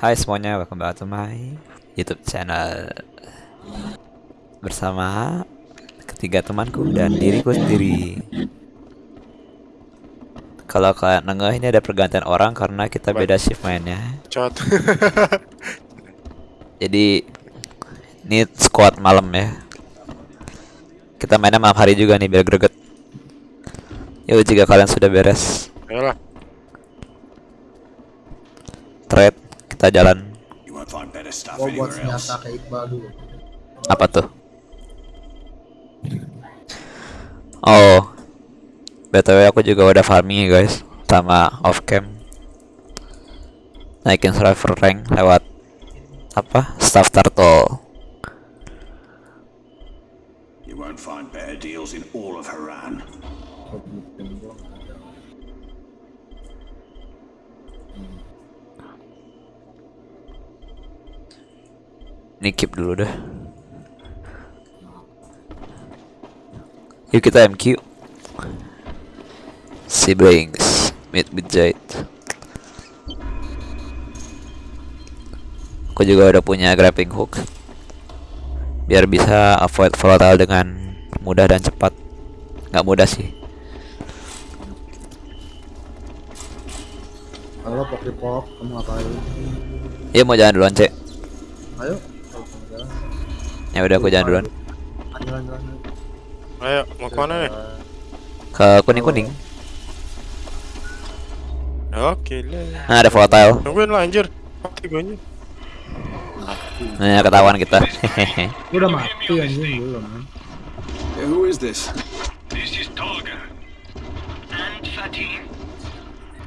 Hai semuanya, welcome back to my YouTube channel. Bersama ketiga temanku dan diriku sendiri. Kalau kalian nengah ini ada pergantian orang karena kita beda shift mainnya. Cot. Jadi ini squad malam ya. Kita mainnya malam hari juga nih biar greget. Yuk jika kalian sudah beres. Ayolah. Trade kita jalan Gua buat anywhere else. senjata kayak Iqbal dulu. Apa tuh? Oh, btw aku juga udah farming ya guys, sama off cam. Naikin survivor rank lewat apa? Staff turtle. You won't find better deals in all of Haran. Ini keep dulu deh. Yuk kita MQ. Siblings, meet with Jade. Aku juga udah punya grappling hook. Biar bisa avoid volatile dengan mudah dan cepat. Nggak mudah sih. Halo Pop, kamu ngapain? Iya mau jalan duluan, Cek. Ayo. Ya udah aku jalan duluan. Jalan. Ayo, mau ke mana nih? Ke kuning-kuning. Oke lah. Nah, ada volatile. Tungguin lah anjir. Mati gue anjir. Nah, ketahuan kita. Hehehe. Gua udah mati anjing belum. Man. who is this? This is Tolga. And Fatin.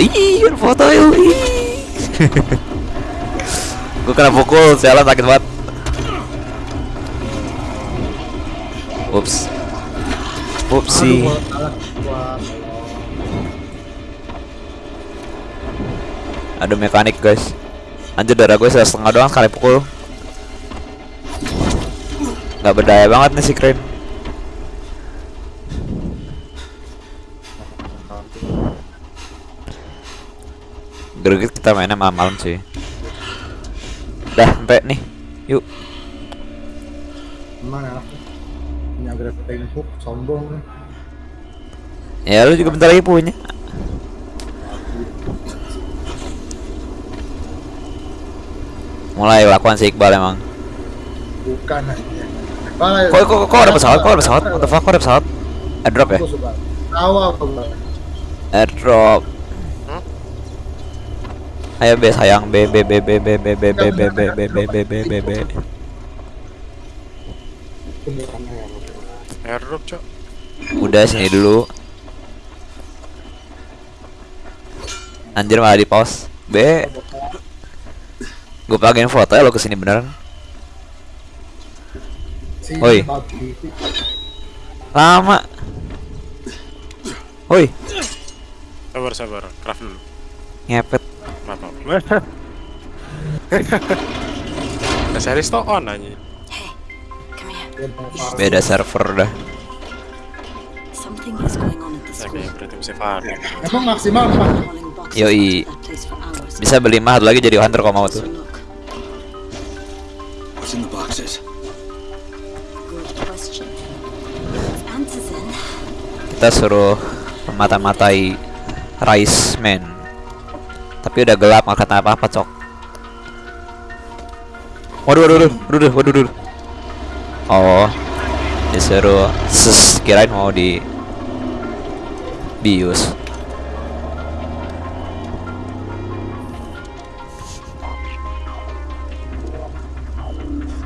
Ih, foto Ih. Gue kena pukul, sialan sakit banget. Ups. Upsi. Ada mekanik, guys. Anjir darah gue setengah doang sekali pukul. Gak berdaya banget nih si Crane. Greget kita mainnya malam-malam sih. Dah, sampai nih. Yuk. emang enak. Punya grappling hook, sombong nih. Ya lu juga bentar lagi punya. Mulai lakukan si Iqbal emang. Bukan. Balik. Kok kok kok ada pesawat? Kok ada pesawat? What the fuck? Kok ada pesawat? Airdrop ya? Tahu apa gua. Airdrop. Ayo B sayang B B B B B B B B B B B B B B B B Airdrop, Cok. Udah sini dulu. Anjir malah di pause. B. Gue pakein foto ya lo ke sini beneran. Si Oi. babi. Lama. Woi, Sabar, sabar. Craft dulu. ngepet. Maaf, maaf. series to on aja. Beda server dah. Emang maksimal apa? Yoi. Bisa beli mahal lagi jadi hunter kalau mau tuh. Kita suruh mata-matai Rice Man. Tapi udah gelap nggak kata apa-apa cok. Waduh waduh waduh waduh waduh waduh. Oh, disuruh ses kirain mau di bius.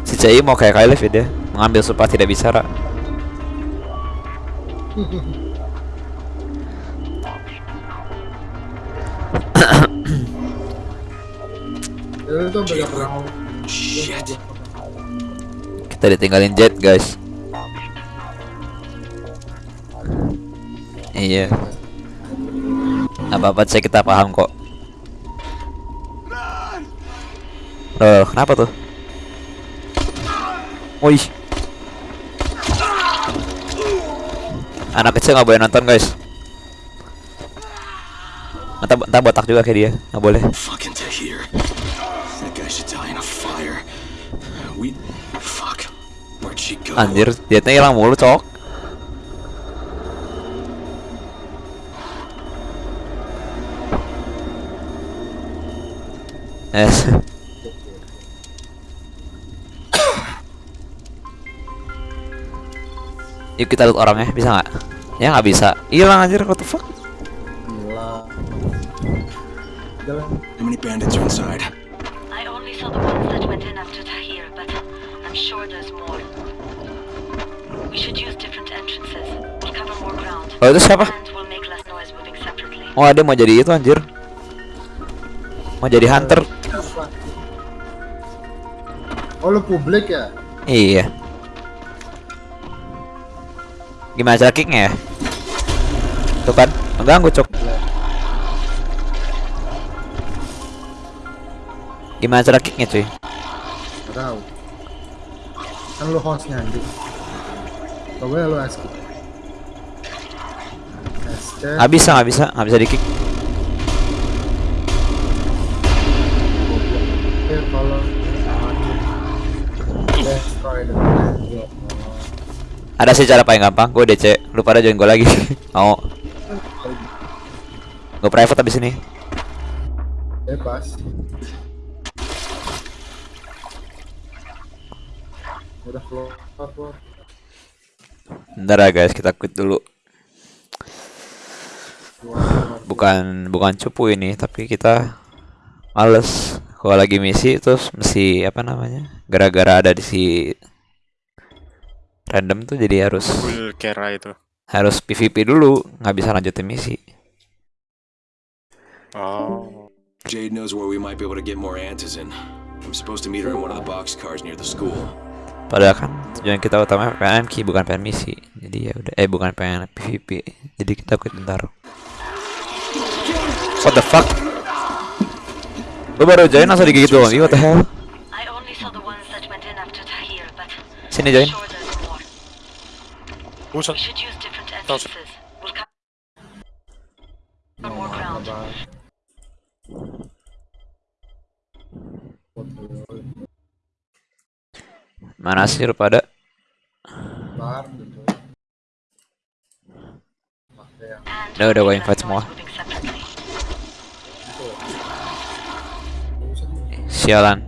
Si Cai mau kayak Kyle ya dia mengambil sumpah tidak bicara. Shit. Kita ditinggalin jet, guys. Iya. Apa-apa cek kita paham kok. Loh, kenapa tuh? Wih. Anak kecil nggak boleh nonton, guys. Entah, entah botak juga kayak dia, nggak boleh. Anjir, dietnya hilang mulu, cok. Yes. Yuk kita lihat orangnya, bisa nggak? Ya nggak bisa. Hilang anjir, what the fuck? Jalan. How many bandits are inside? Oh itu siapa? Oh ada mau jadi itu anjir. Mau jadi hunter. Oh lu publik ya? Iya. Gimana cara kicknya ya? Tuh kan, mengganggu cok. Gimana cara kicknya cuy? Gak tau. Kan lu hostnya anjing. Coba ya lu ask. Nggak bisa, nggak bisa, nggak bisa di kick. Planet. Ada sih cara paling gampang. Gue DC. Lu pada join gue lagi. Mau? Gue private abis ini. Bebas. Udah keluar, keluar. Bentar ya guys, kita quit dulu. Bukan bukan cupu ini, tapi kita males. Kalau lagi misi terus mesti apa namanya? Gara-gara ada di si random tuh jadi harus Full Kera itu. harus PVP dulu, nggak bisa lanjutin misi. Oh. Jade knows where we might be able to get more Antizin. I'm supposed to meet her in one of the boxcars near the school. Padahal kan tujuan kita utama pengen MK bukan pengen misi. Jadi ya udah eh bukan pengen PVP. Jadi kita quit bentar. What the fuck? Lu baru join langsung digigit doang. What the hell? I only saw the but Sini join. Buset. Ground. Mana sih lu pada? Gitu. Udah, udah make invite semua. Sialan.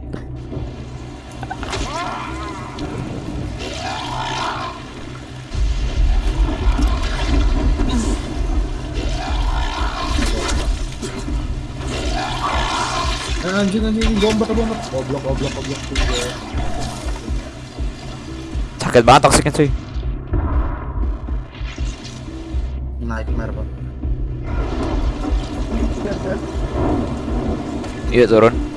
Eh, anjing anjing bomber bomber. Goblok goblok goblok. Sakit banget toksiknya cuy. Nightmare pak. Iya turun.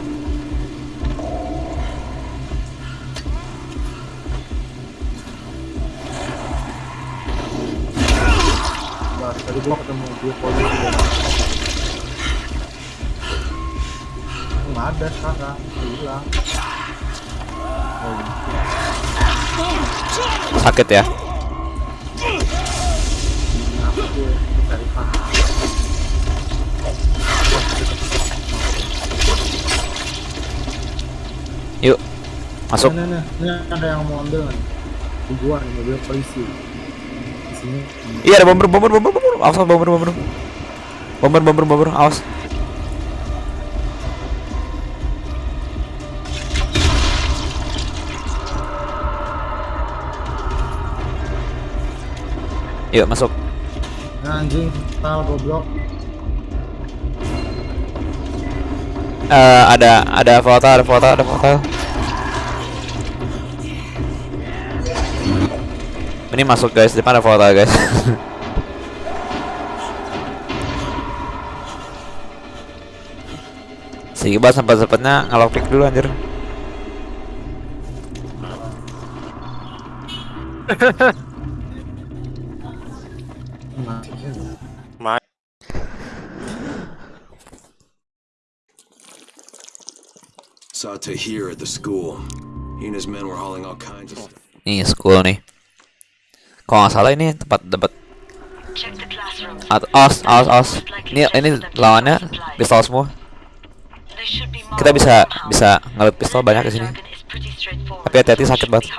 Polisi. Nggak ada sekarang, hilang. Oh, Sakit ya. Yuk. Masuk. Nah, nah, nah, ini ada yang mau ambil nih mobil polisi. Di sini. Iya ada bomber bomber bomber bomber. Awas bomber bomber. Bomber bomber bomber. Awas. Yuk masuk. Anjing, tal goblok. Eh ada ada foto ada foto ada foto. Ini masuk guys, depan ada foto guys. si Tiba sempat sempatnya ngalok pick dulu anjir. Masih sih. Ma Saw Tahir at the school. He and his men were hauling all kinds of stuff. Nih school nih. Kalau nggak salah ini tempat debat. Check the classrooms. At os os os. Ini ini lawannya pistol semua. Kita bisa bisa ngelut pistol banyak di sini. Tapi hati-hati sakit banget.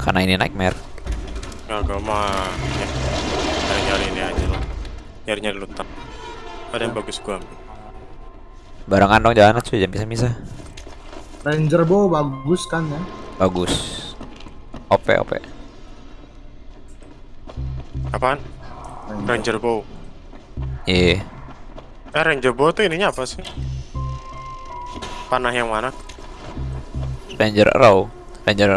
Karena ini nightmare. Nggak, gue mah ya, nyari-nyari ini aja lah. Nyari-nyari lutak. Ada yang bagus gua ambil. Barengan dong jalan cuy, jangan bisa-bisa. Ranger bow bagus kan ya? Bagus. OP OP. Apaan? Ranger bow. Iya. Eh Ranger bow tuh ininya apa sih? Panah yang mana? Ranger Arrow. Ranger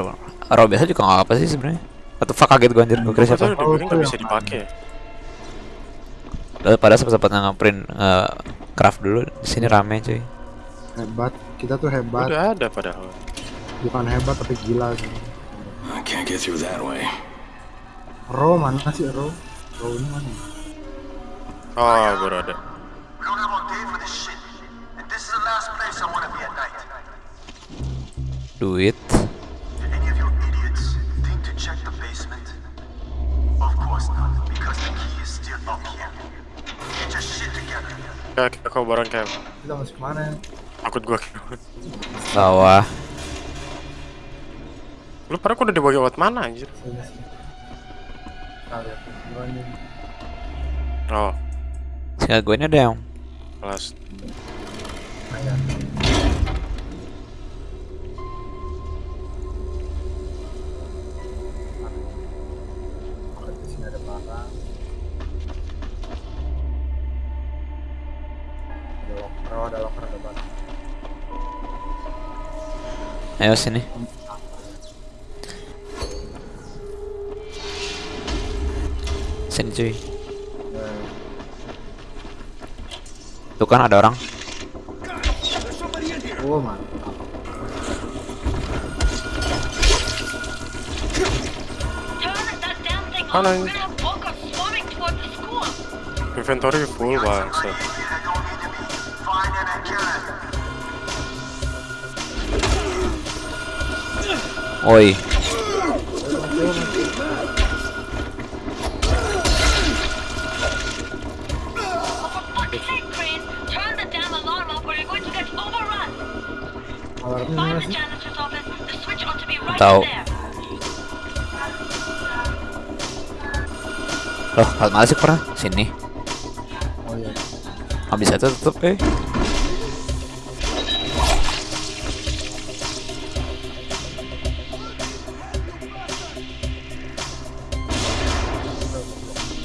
Arrow biasa juga nggak apa sih sebenarnya. Atau fuck kaget gua anjir, gua kira siapa. Oh, nggak bisa dipakai. Lalu pada sempat-sempat nge-print eh, craft dulu. Di sini rame cuy. Hebat. Kita tuh hebat. Udah ada padahal. Bukan hebat tapi gila sih. I can't get through that way. Ro mana sih Ro? Ro ini mana? Oh, baru ada. We don't have all day for this shit. And this is the last place I want to be at night. Duit. Did any of you idiots think to check the basement? Of course not, because the key is still up here. Get your shit together. Ya, kita kau bareng kayak Kita masuk ke mana? takut gua. Bawah. Lu pada kok udah dibawa lewat mana anjir? Oh, Sehingga gue ini ada yang kelas. Ayan. Oke, di sini ada barang. Ada locker, ada locker, ada barang. Ayo sini. Sini cuy. Tuh kan ada orang. Oh mantap. Turn that damn thing on. To be right Tahu. Loh, kalau malah sih pernah sini. Oh iya. Nggak bisa tutup eh.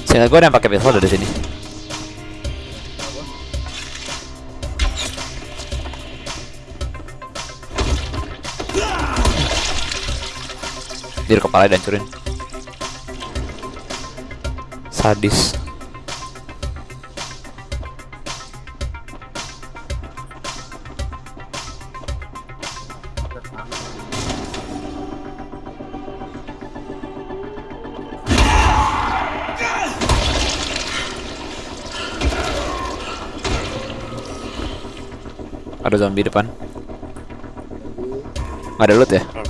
Sini gue ada yang pakai pistol dari sini. Dir kepala dihancurin. Sadis. Ada zombie depan. Ada loot ya?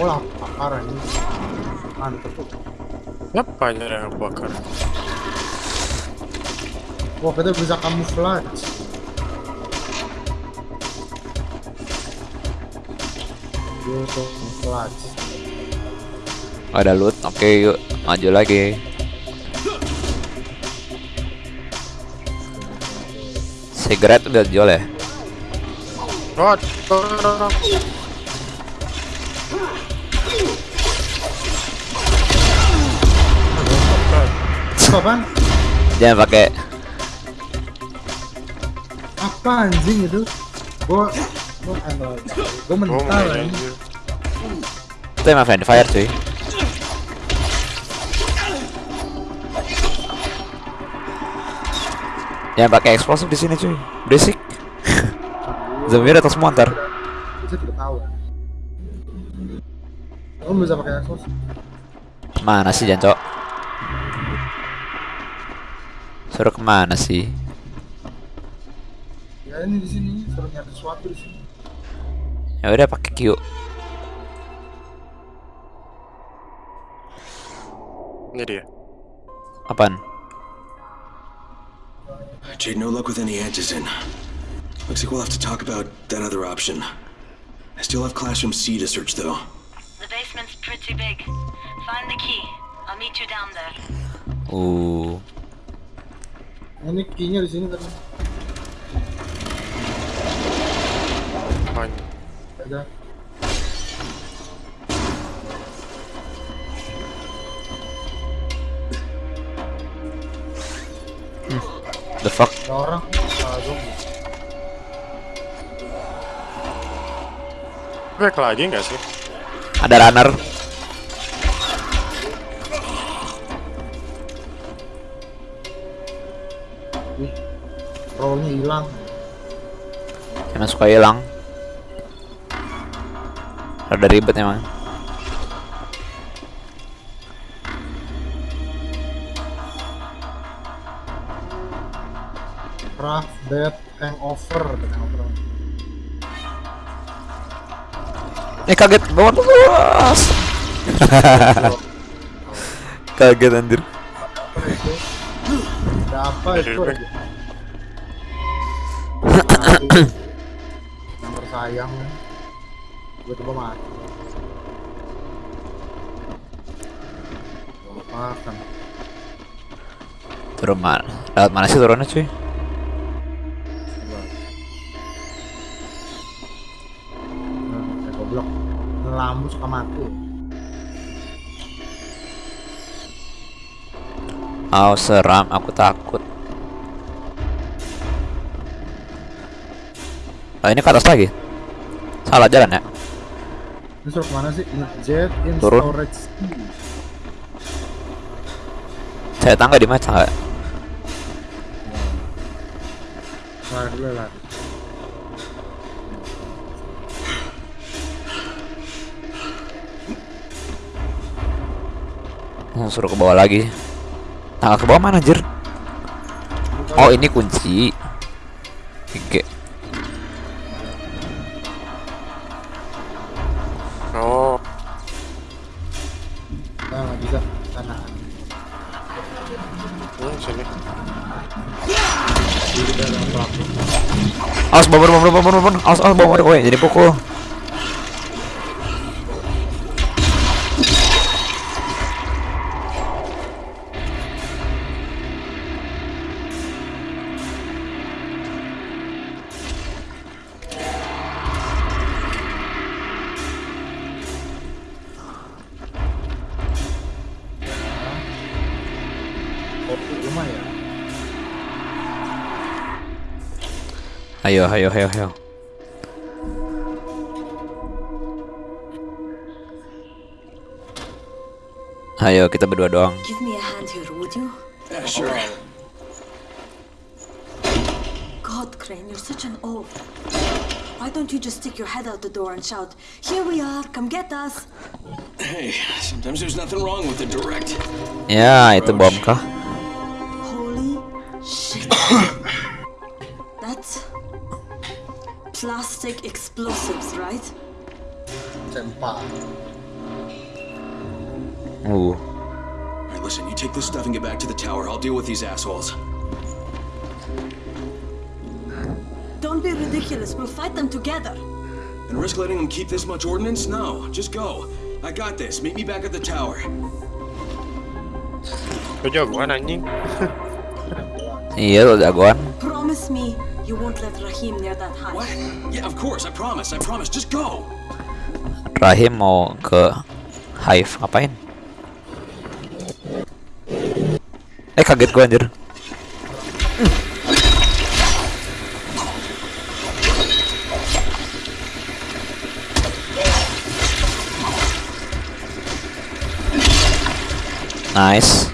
Apa? Oh lapar ini. Mantep tuh. Apa aja yang bakar? Wah kita bisa camouflage. Nggak ada loot. Oke, yuk maju lagi. Cigarette udah jual ya? Oh, apaan? Jangan pakai Apa anjing itu? Gua gua gua Oh, mental anjing. anjir. itu emang friendly fire cuy. Yang pakai eksplosif di sini cuy. Berisik. Zombie semua ntar. Bisa tidak tahu. Kamu bisa pakai. Mana sih Jancok? Suruh ke mana sih? Ya ini di sini suruh nyari sesuatu di sini. Ya udah pakai Q. Ini dia. Apaan? Jade, no luck with any edges in. Looks like we'll have to talk about that other option. I still have Classroom C to search, though. The basement's pretty big. Find the key. I'll meet you down there. Uh, Ini key-nya di sini tadi. Apaan? Ada. the fuck? Ada orang. Ah, zombie. Back lagi nggak sih? Ada runner. Rollnya hilang. Emang suka hilang. Ada ribet emang. Craft bed hangover. Hangover. Eh kaget banget bos. kaget anjir. Apa itu? Ada apa itu? Yang tersayang. Gue coba mati. Makan. Turun mana? Lewat mana sih turunnya cuy? Nah, kayak goblok. Lambu suka mati. Oh seram, aku takut. Ah ini ke atas lagi. Salah jalan ya? Ini suruh ke mana sih? Jet in Turun. storage. Saya tangga di mana tangga? Lari dulu suruh ke bawah lagi. Tangga ke bawah mana anjir? Oh ini kunci. Oke. Bomber bomber bomber bomber. Awas awas bomber kowe jadi pukul. Ayo ayo ayo ayo. Ayo kita berdua doang. Give me a hand here, would you? Yeah, sure. God, Crane, you're such an oaf. Why don't you just stick your head out the door and shout, Here we are, come get us? Hey, sometimes there's nothing wrong with the direct. Ya itu bom kah? These assholes. Don't be ridiculous, we'll fight them together. And risk letting them keep this much ordnance? No, just go. I got this. Meet me back at the tower. Lu jagoan anjing. Iya lo jagoan. Promise me you won't let Rahim near that hive. What? Yeah, of course. I promise. I promise. Just go. Rahim mau ke Hive ngapain? Eh kaget gua anjir. Nice.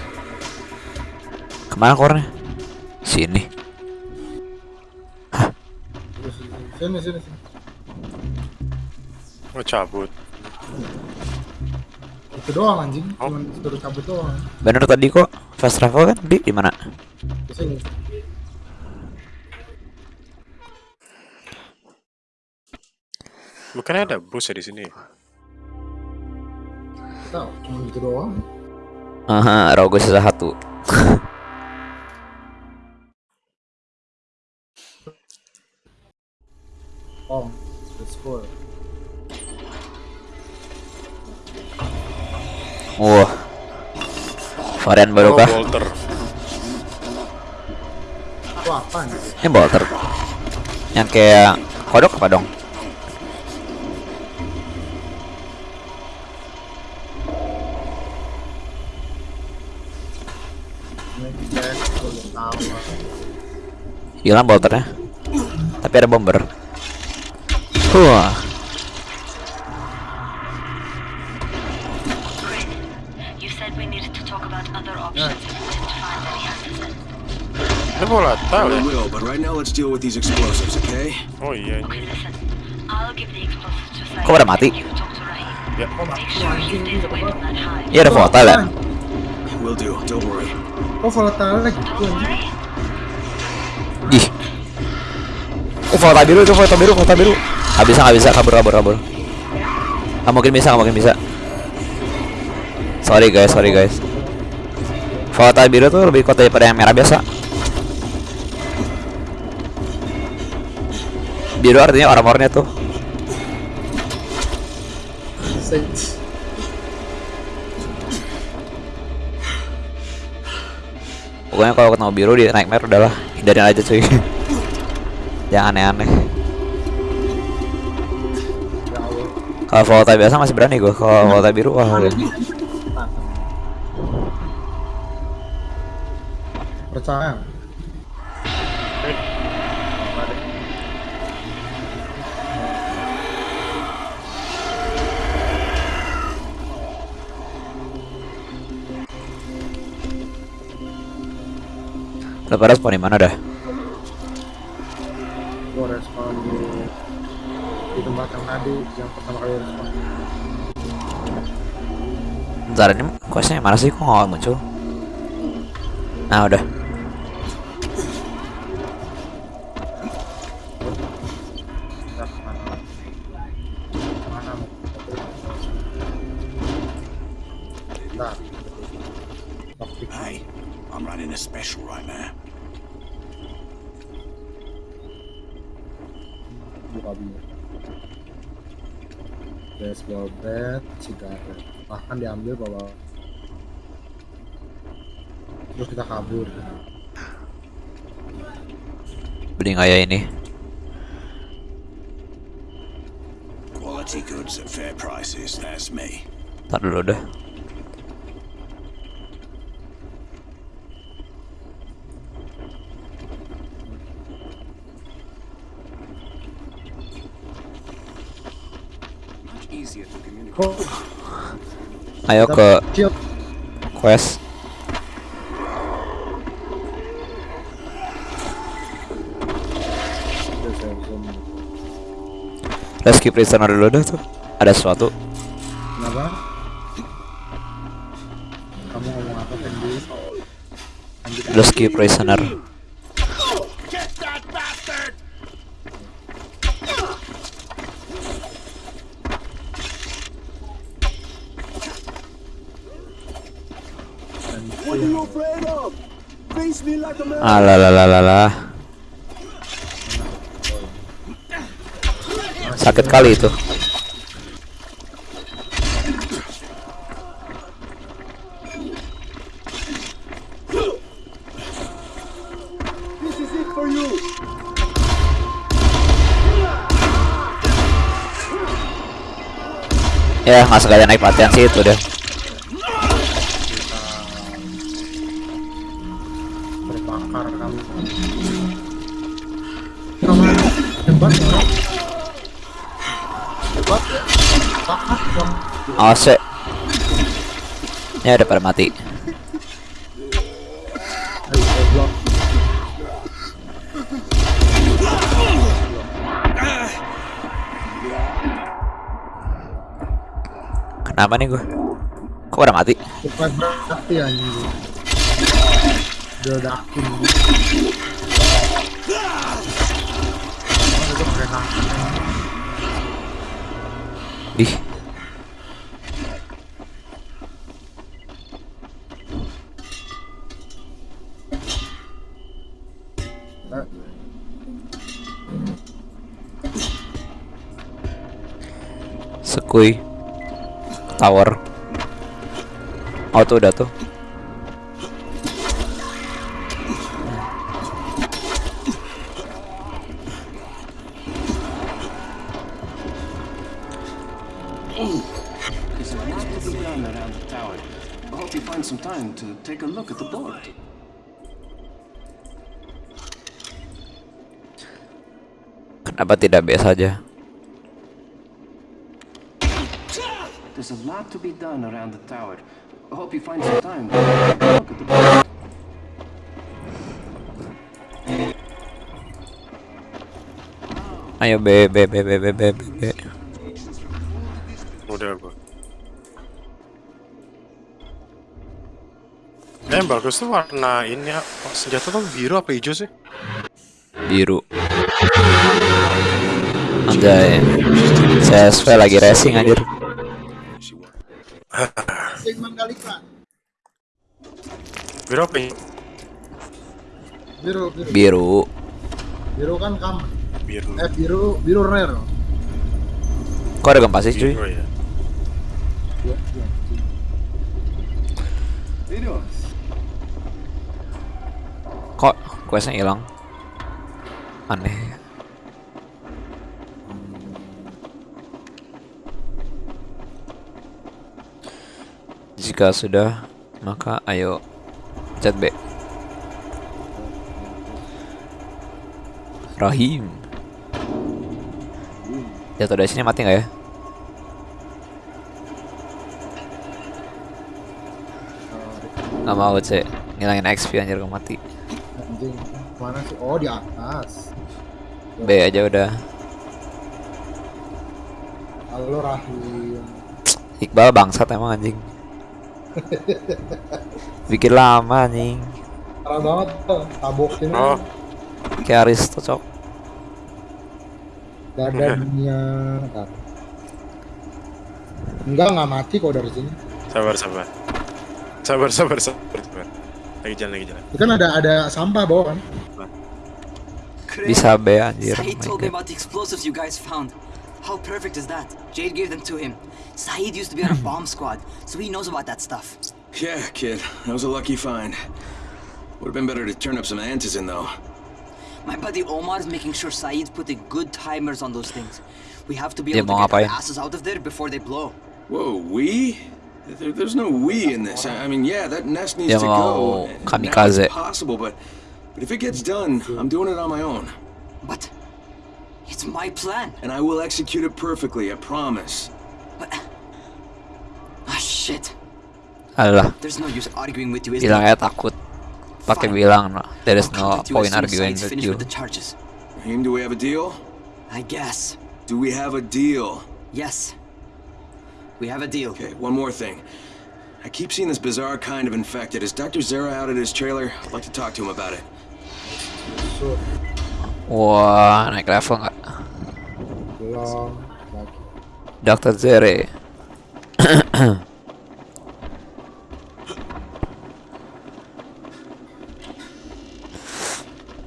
Ke mana kornya? Sini. Sini, sini, sini. Mau cabut. Itu doang anjing, Oh. cuma suruh cabut doang. Bener tadi kok fast travel kan di di mana? Di sini. Bukannya ada bus ya di sini? Tahu, cuma gitu doang. Aha, rogo sisa satu. Oh, let's go. Wah. Varian baru Oh, kah? Nih? Ini bolter. Yang kayak kodok apa dong? Hilang bolternya. Tapi ada bomber. Wah. Ini bola tahu ya? We will, but right now let's deal with these explosives, okay? Oh iya Okay, listen. I'll give the explosives to Saeed. Kok pada mati? Ya. Iya ada volatile ya? Will do, don't worry. Oh, volatile lagi. Ih. Oh, volatile biru itu volatile biru, volatile biru. Gak bisa, gak bisa, kabur, kabur, kabur. Gak mungkin bisa, gak mungkin bisa. Sorry guys, sorry guys. Volatile biru tuh lebih kuat daripada yang merah biasa. Biru artinya armornya tuh. Pokoknya kalau ketemu biru di nightmare udahlah hindarin aja cuy. Jangan aneh-aneh. Kalau volatile biasa masih berani gue. Kalau volatile biru wah udah. Percaya. Udah pada spawn di mana dah? Gue respon di di tempat yang tadi yang pertama kali respon. Bentar ini questnya mana sih kok nggak muncul? Nah udah. Ya, mana? Mana mau? Nah. Topik Hey, I'm running a special right now. buka biru. Baseball bat, cigaret. Bahkan diambil bawa. Terus kita kabur. Nggak ya ini? Quality goods at fair prices, that's me. Ntar dulu communicate. Kok Ayo ke quest. Rescue prisoner dulu dah tuh. Ada sesuatu. Kenapa? Kamu ngomong apa tadi? Anjir, Rescue prisoner. Get that bastard! anjir. afraid of? Face me like a man. Alalalalala. Sakit kali itu. Ya nggak sengaja naik pelatihan sih itu deh. ase, ya udah pada mati. Kenapa nih gue kok pada mati? Ih, sekui. Tower. Oh tuh udah tuh. Kenapa tidak B saja? There's a lot to be done around the tower. I hope you find some time to take a look at the. Ayo B B B B B B B. B. Udah gua. Eh, yang bagus tuh warna ini ya. Oh, senjata tuh biru apa hijau sih? Biru. Anjay. CSV lagi racing anjir. Sing Mandalika. Biru apa ini? Biru, biru. Biru. Biru kan kam. Biru. Eh biru, biru rare. Kok ada gempa sih cuy? Biru ya. Iya, iya. Videos. Kok questnya hilang? Aneh. Jika sudah, maka ayo chat B. Rahim. Jatuh dari sini mati nggak ya? Nggak mau cek ngilangin XP anjir gak mati. Anjing, mana sih? Oh, di atas. B aja udah. Halo Rahim. Iqbal bangsat emang anjing. Bikin lama anjing. Parah banget tuh, tabokin Oh, Kayak Aristo cok. dadanya. Ntar. Enggak, nggak mati kok dari sini. sabar sabar. Sabar sabar sabar. sabar. Lagi jalan lagi jalan. Itu kan ada ada sampah bawah kan? Bisa B anjir. Oh my told me God. about the explosives you guys found. How perfect is that? Jade gave them to him. Saeed used to be on a hmm. bomb squad, so he knows about that stuff. Yeah, kid. That was a lucky find. Would have been better to turn up some antizin, though. My buddy Omar is making sure Saeed's putting good timers on those things. We have to be able to get our eh? asses out of there before they blow. Whoa, we? There, there's no we in this. I I mean, yeah, that nest needs to go. kamikaze. it's possible, but but if it gets done, I'm doing it on my own, But it's my plan. and I will execute it perfectly. I promise. But ah shit. Alah, There's no use arguing with you, is bilang there? aja takut. Pakai bilang no. There is no contact you as point arguing with finished you. with the charges. Raheem, do we have a deal? I guess. Do we have a deal? Yes. We have a deal. Okay, one more thing. I keep seeing this bizarre kind of infected. Is Dr. Zera out at his trailer? I'd like to talk to him about it. So, Wah, naik level nggak? belum lagi. Dr. Zere.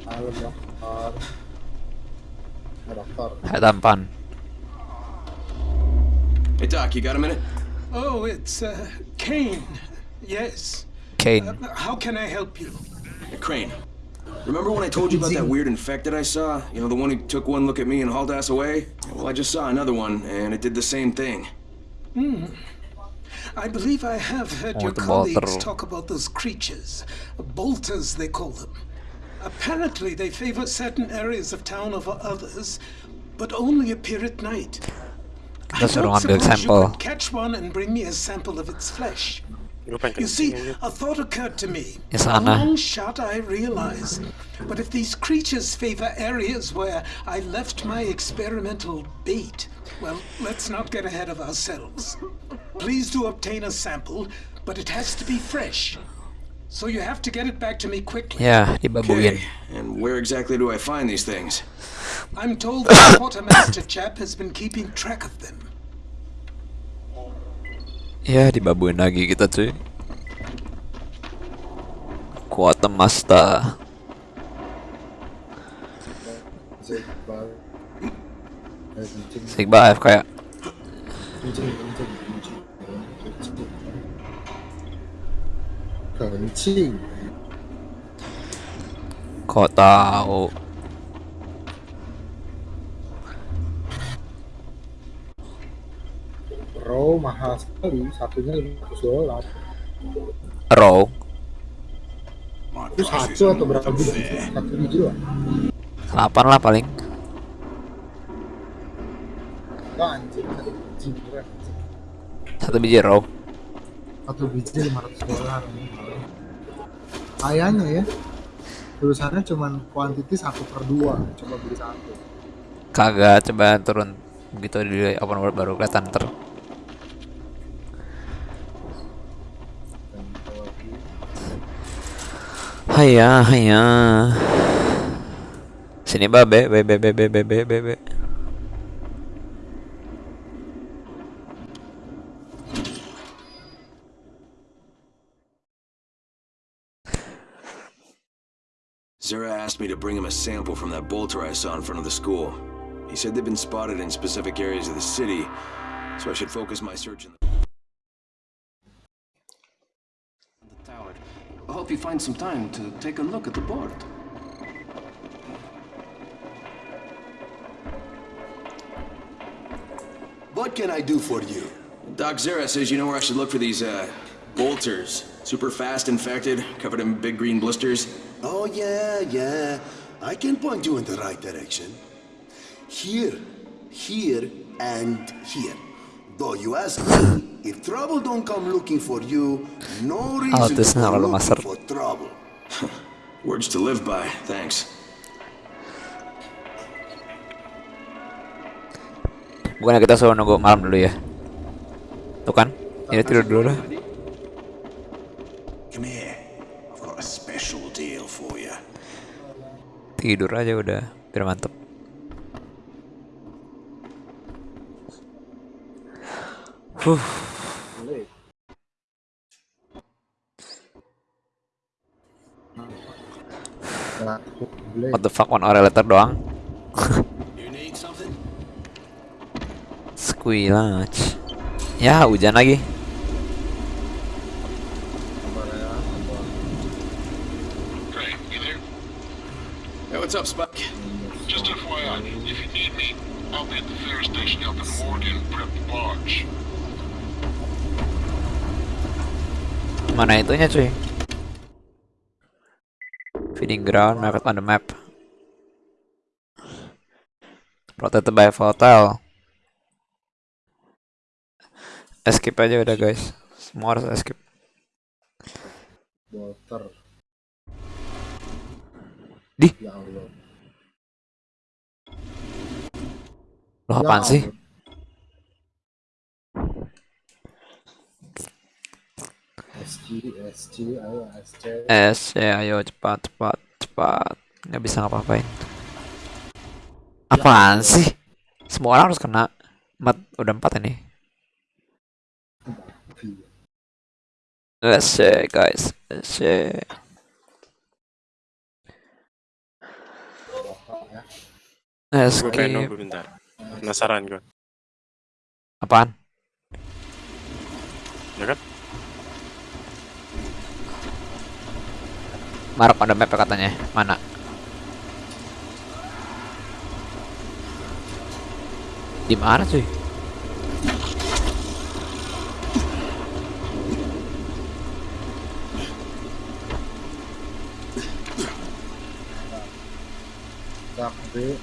Halo dokter. Halo dokter. Hai tampan. Hey, Doc, you got a minute? Oh, it's, uh, Kane. Yes. Kane. Uh, how can I help you? Hey, Crane. Remember when I told you about that weird infected I saw? You know, the one who took one look at me and hauled ass away? Well, I just saw another one, and it did the same thing. Hmm. I believe I have heard your colleagues talk about those creatures. Bolters, they call them. Apparently, they favor certain areas of town over others, but only appear at night. I Kita suruh don't ngambil suppose you could catch one and bring me a sample of its flesh. Gue pengen You see, a thought occurred to me. Di A long shot, I realize. But if these creatures favor areas where I left my experimental bait, well, let's not get ahead of ourselves. Please do obtain a sample, but it has to be fresh. So you have to get it back to me quickly. Ya, dibabuin. Okay, and where exactly do I find these things? I'm told the quartermaster chap has been keeping track of them. Ya, dibabuin lagi kita cuy. Kuota kencing Sigba AFK ya. kencing Kok tahu? Raw mahal sekali satunya 500 dolar Row. itu satu atau berapa biji satu biji lah 8 lah paling. Satu biji beneran Satu biji row. satu biji 500 dolar kayaknya ya tulisannya cuman quantity satu per dua coba beli satu Kagak coba turun begitu di open world baru kelihatan ter. Haya, haya. Sini be be be be be be be be. Zara asked me to bring him a sample from that bolter I saw in front of the school. He said they've been spotted in specific areas of the city, so I should focus my search in. The I hope you find some time to take a look at the board. What can I do for you? Doc Zera says you know where I should look for these, uh, bolters. Super fast infected, covered in big green blisters. Oh, yeah, yeah. I can point you in the right direction. Here, here, and here. Though you ask me, if trouble don't come looking for you, no reason to looking master. for trouble. Words to live by, thanks. Bukannya kita suruh nunggu malam dulu ya? Tuh kan? Ini tidur dulu lah. Come here. I've got a special deal for you. Tidur aja udah, biar mantep. Huh. satu beli What the fuck one orang letter doang? Squilach. Ya hujan lagi. kabarnya apa Great, you there? Hey, what's up, Spike? Just FYI, if you need me, I'll be at the ferry station helping Morgan prep the barge. Mana itunya cuy? Feeding ground market on the map. Protected by volatile. Escape aja udah guys. Semua harus escape. bolter Di. ya Allah Loh Ya apaan sih? SG SG ayo SC S ya ayo cepat cepat cepat. Nggak bisa ngapa-ngapain. Apaan sih? Semua orang harus kena. Empat, udah empat ini. Let's see guys. Let's see. Let's Gue pengen skip. nunggu bentar. Penasaran gue. Apaan? Ya kan? On the map ya katanya. Mana? Di mana cuy? dak B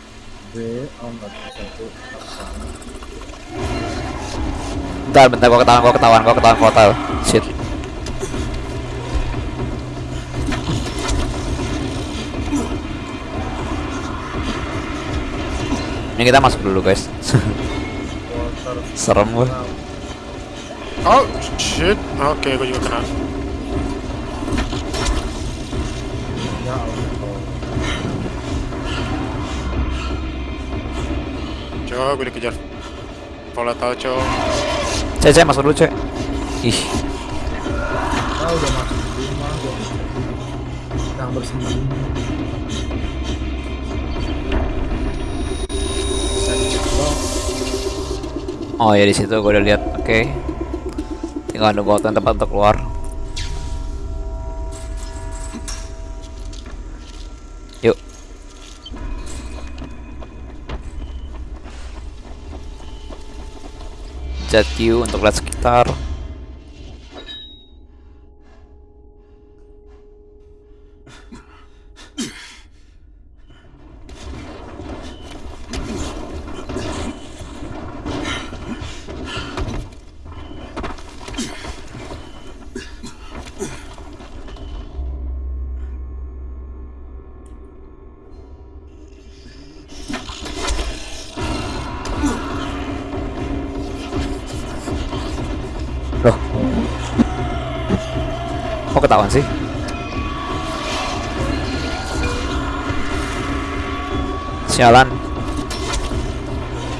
B oh nggak bisa tuh Bentar, bentar gua ketahuan, gua ketahuan, gua ketahuan hotel. Shit. Ini kita masuk dulu guys. Serem gua. Oh shit. Oke, gue juga kena. Ya Allah. Coba gue dikejar. Volatile cow. Cek, cek, masuk dulu, cek. Ih, Ah udah masuk rumah gua. Yang bersembunyi. Saya cek doang. Oh ya di situ gue udah lihat. Oke. Tinggal nunggu waktu tepat untuk keluar. Yuk. Jet untuk lihat sekitar. Kok ketahuan sih? Sialan.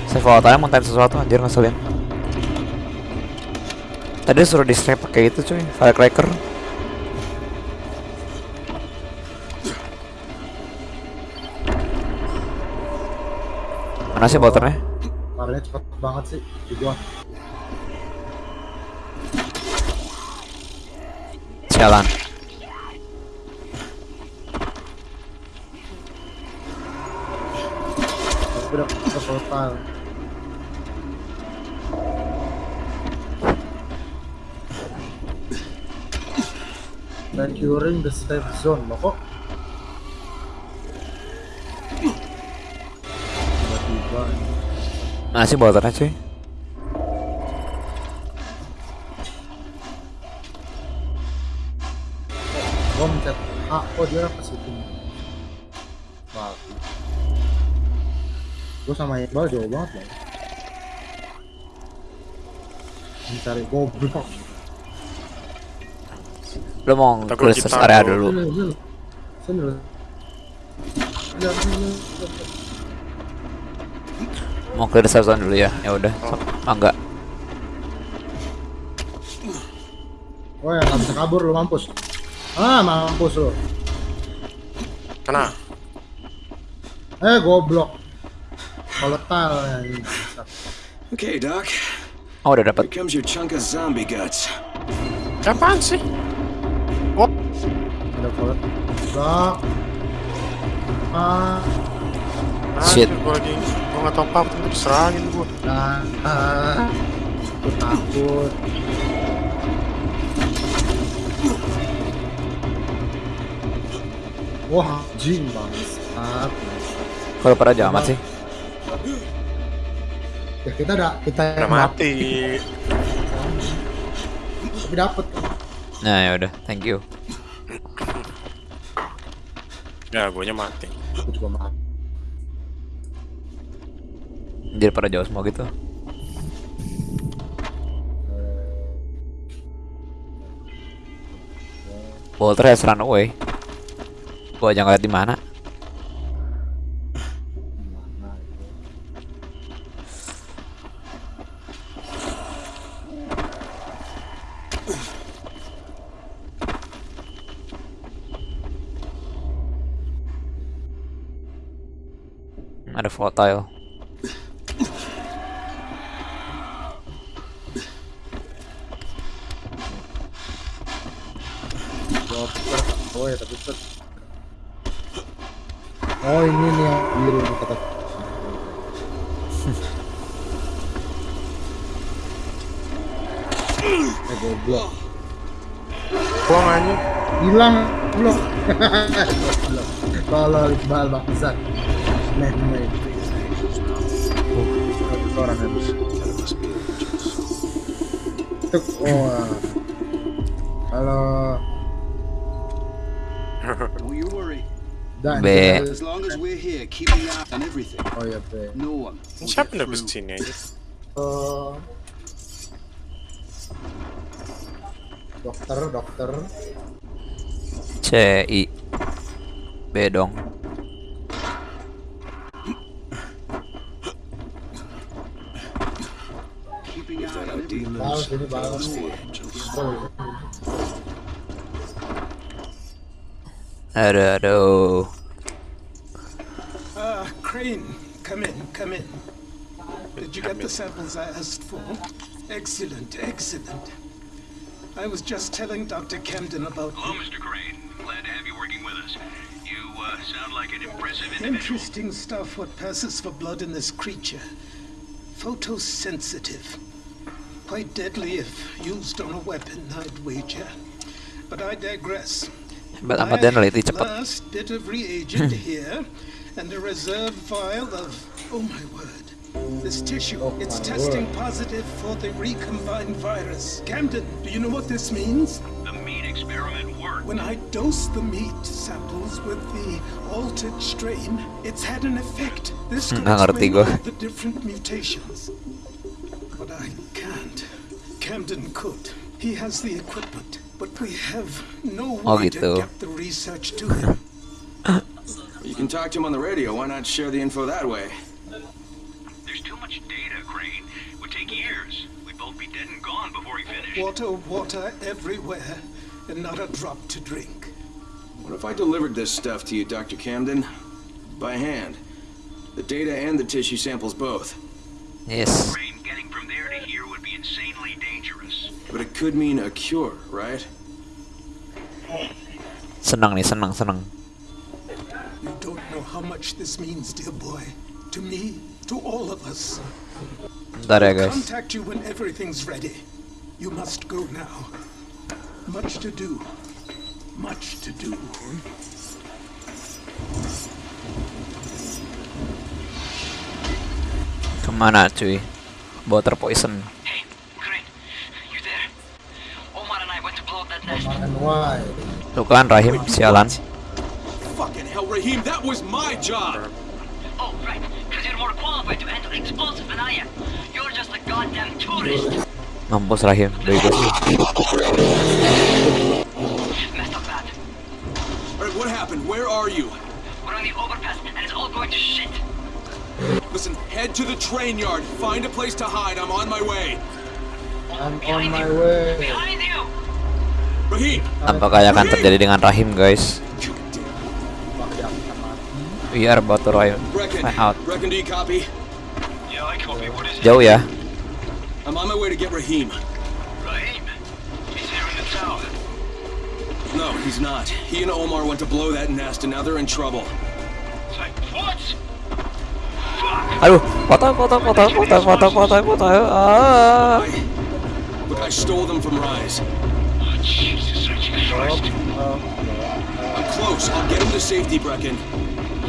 Saya volatile mau sesuatu anjir ngeselin. Tadi suruh di strap pakai itu cuy, firecracker. Mana sih motornya? Larinya cepet banget sih di gua. Udah ke total. Securing the safe zone loh kok. Tiba-tiba Mana sih motornya cuy? Oh dia ke situ. Wah. Gua sama Iqbal jauh banget loh. Mencari goblok. Lu mau search area dulu. Ya, sini. Mau clear search zone dulu ya. Ya udah. So, mangga. Oh ya, nggak bisa kabur lu mampus. Ah, mampus lu. Kena. Eh, goblok. Volatile ya ini. Okay, Doc. Oh udah Here dapat. comes your chunk of zombie guts. Apaan sih? Ada volatile. Blok. Ah, Shit. Gue lagi gue nggak tahu apa apa diserangin gue. ah, ah. Aku takut. Wah, anjing bangsat. Kalau pada jamat sih. Ya kita ada kita Udah yang mati. tapi dapet. Nah ya udah. Thank you. Ya, gue mati. Aku juga mati. Anjir pada jauh semua gitu. Walter has run away. Gua aja ngeliat di mana. Ada volatile. Oh ya tapi. Oh ini nih yang biru nih kata. eh goblok. Buang aja. Hilang. Goblok. Tolol Iqbal bangsat. Meh meh. Oh, itu orang Tuk, oh. ah. Dan, Be. As long as we're here, keep an eye on everything. Oh Be. No one. sini aja? Eh, Dokter, dokter. C I B dong. Bal, sini bal. Oh, Aduh, aduh. Ah, Crane, come in, come in. Did you get the samples I asked for? Excellent, excellent. I was just telling Dr. Camden about Hello, Mr. Crane. Glad to have you working with us. You uh, sound like an impressive individual. interesting stuff what passes for blood in this creature. Photosensitive. Quite deadly if used on a weapon, I'd wager. But I digress. Hebat amat dia neliti cepet. Last bit of reagent here, and a reserve vial of. Oh my word. This tissue, oh it's testing word. positive for the recombined virus. Camden, do you know what this means? The meat experiment worked. When I dose the meat samples with the altered strain, it's had an effect. This could Nggak ngerti explain gua. the different mutations. But I can't. Camden could. He has the equipment, but we have no way gitu. to get the research to him. You can talk to him on the radio. Why not share the info that way? There's too much data, Crane. It would take years. We'd both be dead and gone before he finished. Water, water everywhere, and not a drop to drink. What if I delivered this stuff to you, Dr. Camden? By hand. The data and the tissue samples both. Yes. Crane, getting from there to here would be insanely dangerous. But it could mean a cure, right? Senang nih, senang, senang. You don't know how much this means, dear boy. To me, to all of us. Bentar ya guys. Contact you when everything's ready. You must go now. Much to do. Much to do. Kemana cuy? Water poison. Nest. and why? Tuh kan Rahim, sialan. Fucking hell, Raheem, that was my job! Oh, right, because you're more qualified to handle explosives than I am. You're just a goddamn tourist. Mampus Rahim, bego sih. Messed up bad. Alright, what happened? Where are you? We're on the overpass, and it's all going to shit. Listen, head to the train yard. Find a place to hide. I'm on my way. I'm on my you. way. Behind you! Apakah yang akan terjadi dengan Rahim guys? We are about to Find out. Jauh ya. I'm on my way to get Raheem. Raheem. He's here in the tower. No, he's not. He and Omar went to blow that nest, and now they're in trouble. What? Fuck! Aduh, foto, foto, foto, foto, foto, foto, foto. Ah. Look, I stole them from Rise. Oh, Jesus, Christ. I'm close. I'll get him to safety, Brecken.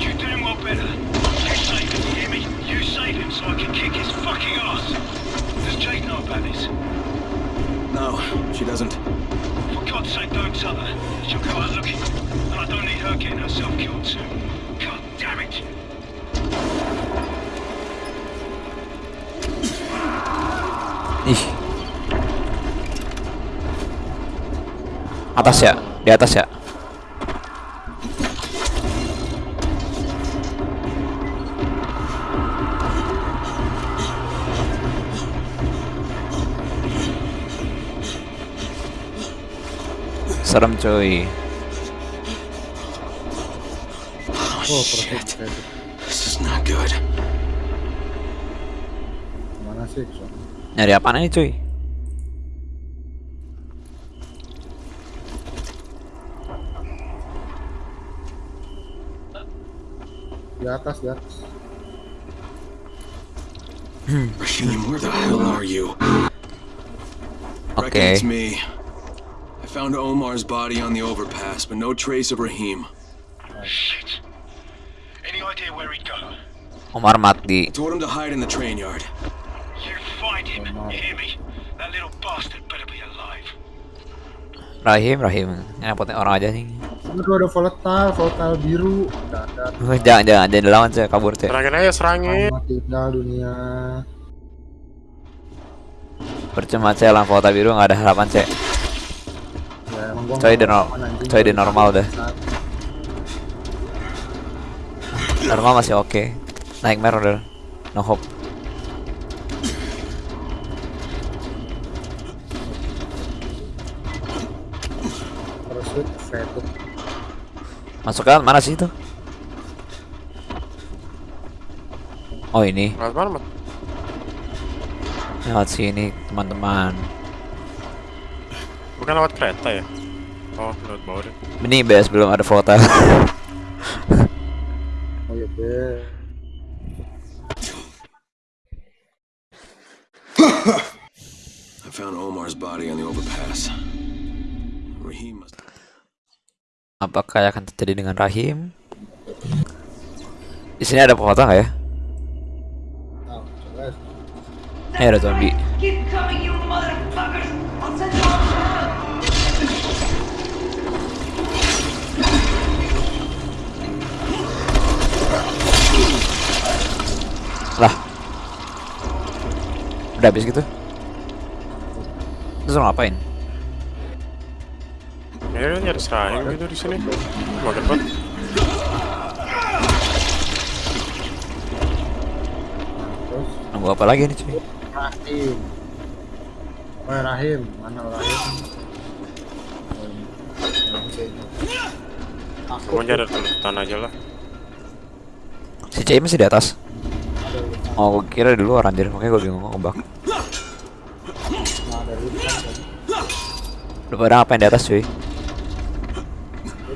You damn well better. You save him, you hear me? You save him so I can kick his fucking ass. Does Jade know about this? No, she doesn't. For God's sake, don't tell her. She'll go out looking. And I don't need her getting herself killed too. God damn it. Ih. Atas ya, di atas ya. Serem cuy. Oh, perfect. This is not good. Mana sih? Son? Nyari apaan ini cuy? Di atas, di atas. Hmm. Raheem, where the hell are you? Oke. Brecken, it's me. I found Omar's body on the overpass, but no trace of Raheem. Shit. Any idea where he'd go? Omar mati. Told him to hide in the train yard. You find him. You hear me? That little bastard better be alive. Rahim, Rahim. Yang penting orang aja nih. Ini tuh ada volatile, volatile biru. Dadat. jangan, jangan, jangan dilawan cuy, kabur cuy. Serangin aja, serangin. Selamat tinggal dunia. Percuma cek lawan foto biru nggak ada harapan cek. gua Coy di nggak no- aman, anjing. coy di normal dah. Normal masih oke. Nightmare udah no hope. Masukkan mana sih itu? Oh ini. Lewat mana, Mat? Lewat sini teman-teman. Bukan lewat kereta ya? Oh, lewat bawah deh. Ini BS belum ada foto. Oh iya be. I found Omar's body on the overpass. Raheem must. Apakah akan terjadi dengan Rahim? Di sini ada foto nggak ya? Eh ada zombie. Lah. Udah habis gitu. Terus ngapain? Ya, kan nyari serahim gitu di sini. Makan banget. Nunggu apa lagi nih cuy? Rahim. Oh Rahim, mana Rahim? Oh, ini. Aku Mau nyari lutan aja lah. Si Cai masih di atas. Oh, gue kira di luar anjir, makanya gue bingung tadi. Lu pada ngapain di atas cuy? Dia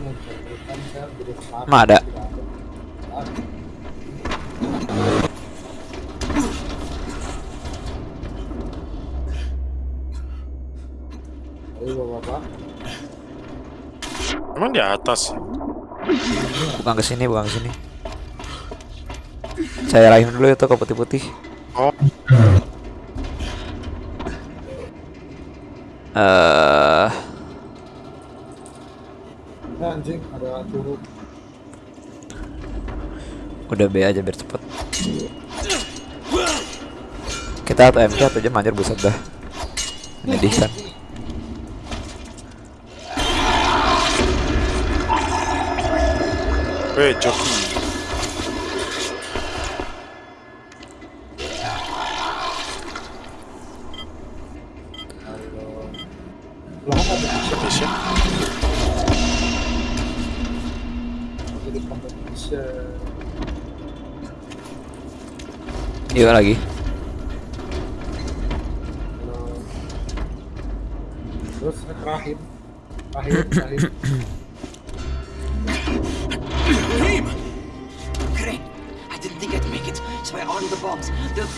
mau cari lutan saya jadi selatan. Emang ada? Emang di atas? Bukan ke sini, bukan ke sini. Saya Rahim dulu itu ke putih-putih. Oh, Eh, Eh, anjing ada turun. Udah B aja biar cepet. Kita atau MK atau jam anjir buset dah. Menyedihkan. weh joki.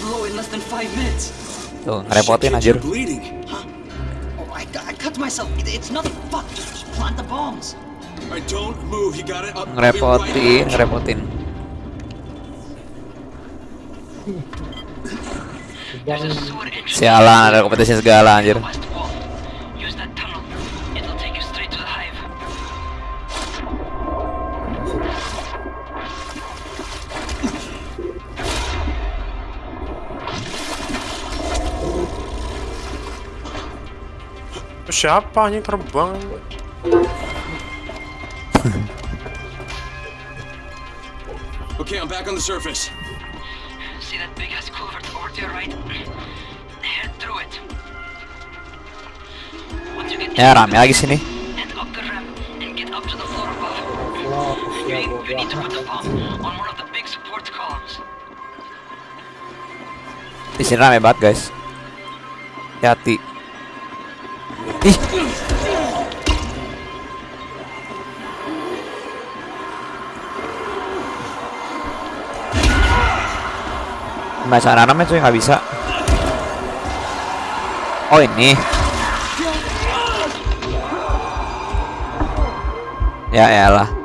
Blow in less than five minutes. Tuh, ngerepotin anjir. bleeding. Oh, I, I cut myself. It, it's nothing. Fuck, just plant the bombs. I don't move. You got it. I'll be Ngerepotin, ngerepotin. Sialan ada kompetisi segala anjir. siapa anjing terbang? Okay, I'm back on the surface. The big support columns. Di sini rame banget guys. Hati. Ih. Baca namanya cuy nggak bisa. Oh ini. Ya elah.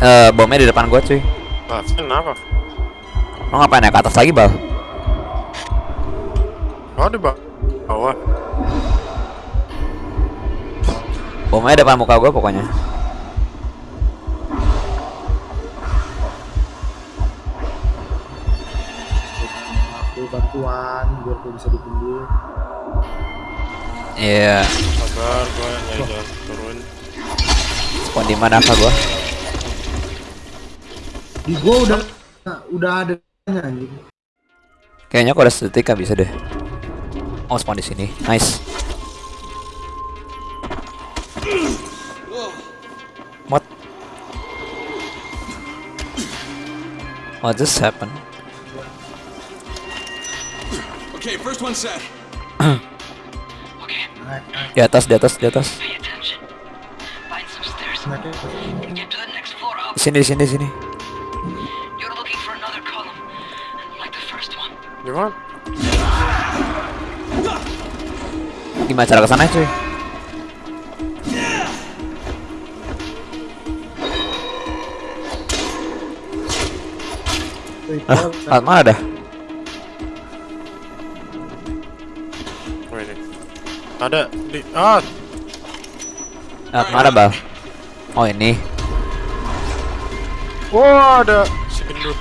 Eh, bomnya di depan gua cuy. Lah, kenapa? Lo ngapain ya ke atas lagi bal? Oh, di. Bawah. Bomnya depan muka gua pokoknya. Gue bisa ditunggu. Iya. Sabar, gua nyari jalan turun. Spawn di mana kah gua? Di gue udah nah, udah ada anjing. Kayaknya kalau estetika bisa deh. Oh, spawn di sini. Nice. What? What just happened? Di atas, di atas, di atas. Sini, sini, di sini. You're looking for another column, like the first one. Gimana? Gimana cara ke sana cuy? Ah, mana dah? Ada di ah Alat mana bal? Oh ini. Wah, ada si gendut.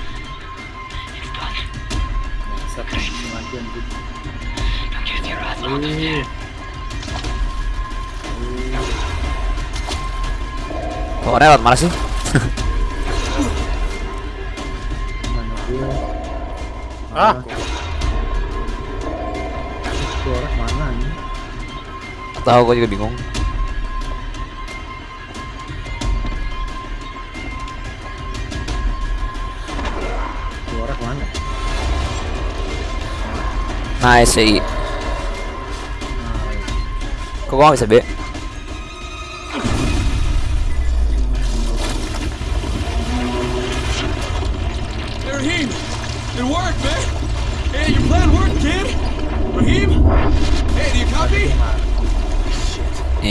Siapa yang lagi anjing. Now get Tahu gue juga bingung. Itu orang mana? Nice sih. Kok nggak bisa B?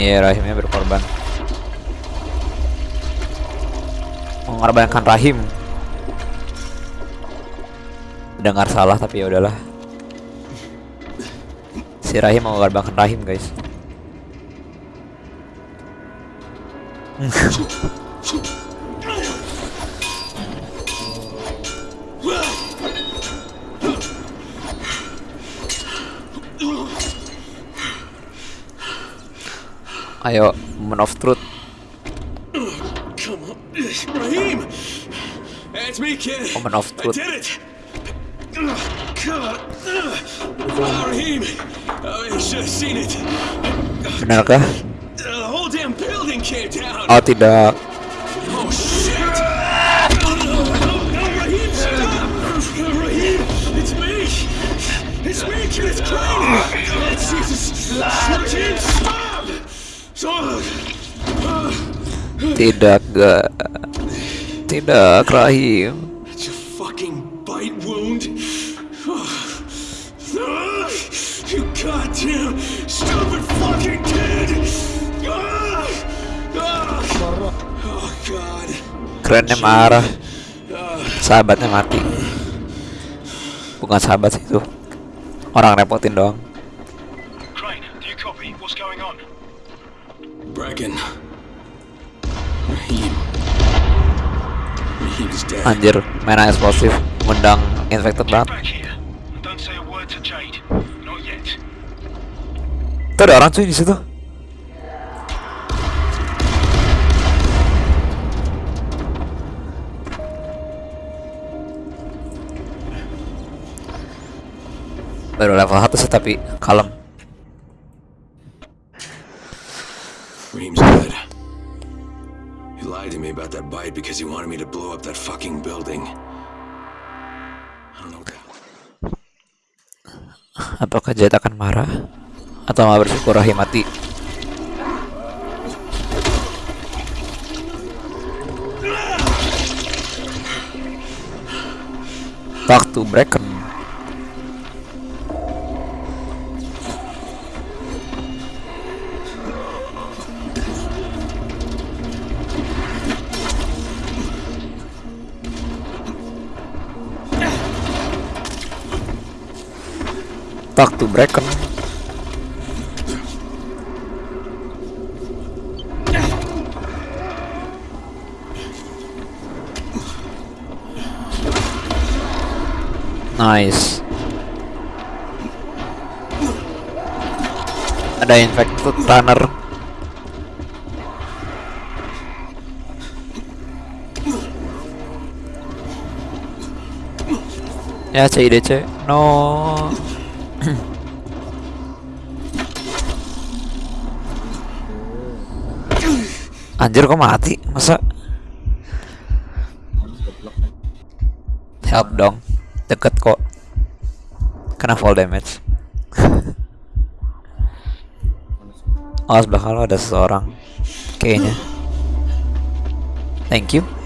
Iya, Rahimnya berkorban. Mengorbankan Rahim. Dengar salah tapi ya udahlah. Si Rahim mengorbankan Rahim, guys. Ayo, moment of truth. Come on. Raheem! Hey, it's me, kid. Moment of I truth. did it! Ugh, Tidak, ga. Tidak, Rahim. it's a fucking bite wound. Oh, you goddamn stupid fucking kid! God. Kerennya marah. Sahabatnya mati. Bukan sahabat sih itu. Orang repotin doang. Crane, do you copy? What's going on? Bracken. Anjir, mainan eksplosif, mendang infected banget. Tuh ada orang cuy di situ. Baru level 1 sih tapi kalem. Me about that bite because he wanted me to blow up that fucking building. Apakah Jet akan marah? Atau malah bersyukur Rahim mati? Talk to back to Brecken. Nice. Ada infected runner. Ya CIDC No. Anjir kok mati? Masa? Help dong. Deket kok. Kena fall damage. Awas belakang lo ada seseorang. Kayaknya. Thank you.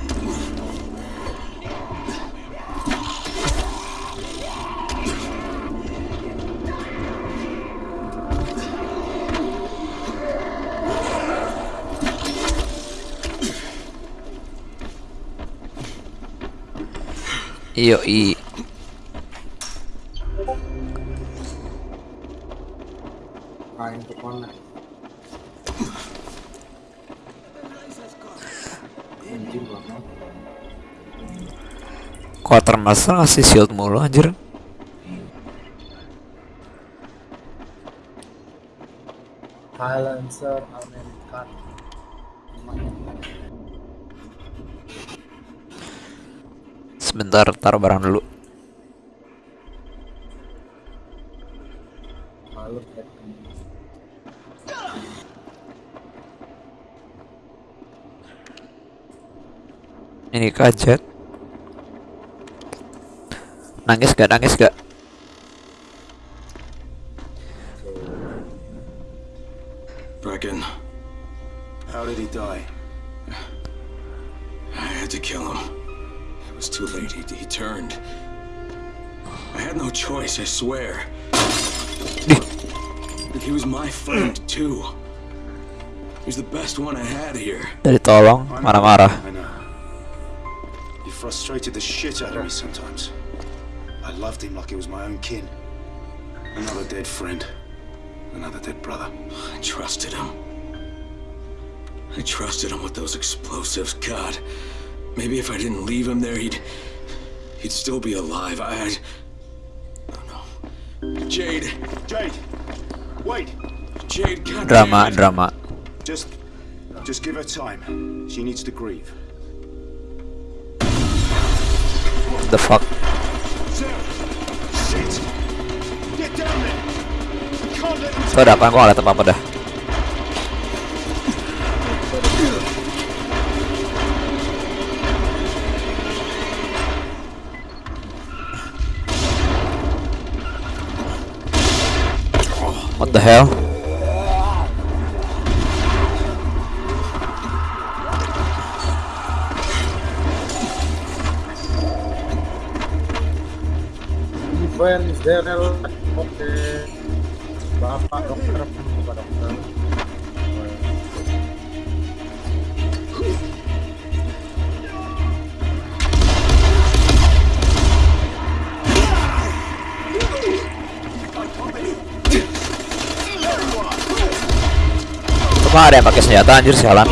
Iyo i. Ke mana? Quartermaster ngasih shield mulu anjir. Silencer Sebentar taruh barang dulu. Ini kajet. Nangis gak? Nangis gak? Swear. he was my friend, too. He's the best one I had here. Dari tolong marah-marah. I know. He frustrated the shit out of me sometimes. I loved him like he was my own kin. Another dead friend. Another dead brother. I trusted him. I trusted him with those explosives. God, maybe if I didn't leave him there, he'd he'd still be alive. I, I'd... No, Jade, Jade! Wait! Jade, God Drama, damn it. drama. Just... just give her time. She needs to grieve. The fuck? Shit! Get down there! We can't let them Itu ada apa-apa dah. What the hell? Even is Cuma ada yang pakai senjata anjir sialan.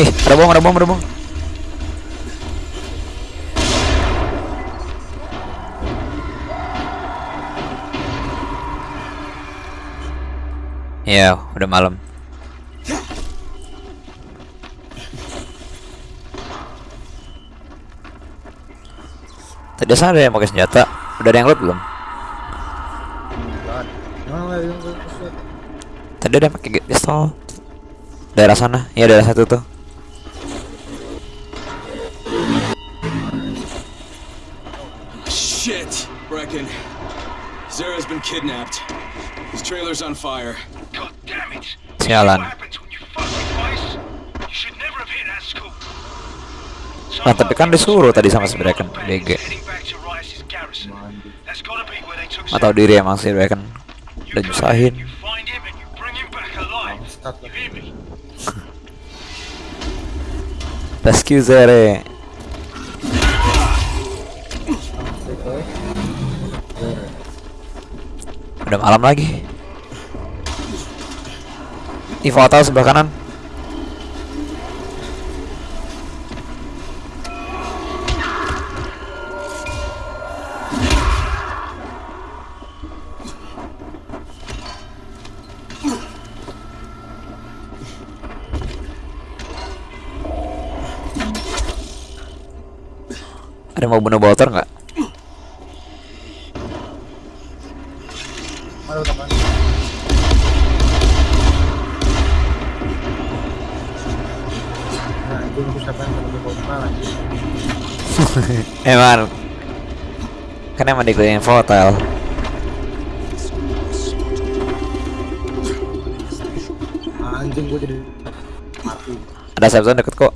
Ih, ada bom, ada bom, ada bom. Ya, udah malam. Tadi sana ada yang pakai senjata. Udah ada yang loot belum? Tadi ada yang pakai pistol. Daerah sana. Iya, daerah satu tuh. Shit, Brecken. Zara's been kidnapped. His trailer's on fire. God damn it! Sialan. You should never have hit school. Nah, tapi kan disuruh tadi sama si Bracken, BG. Tahu diri emang si Bracken. Udah nyusahin. Rescue Zere. Udah malam lagi. Ih, fatal sebelah kanan. Ada yang mau bunuh Bolter nggak? Teman. Nah, yang? Emang kan emang Anjing gue jadi mati. ada safe zone deket kok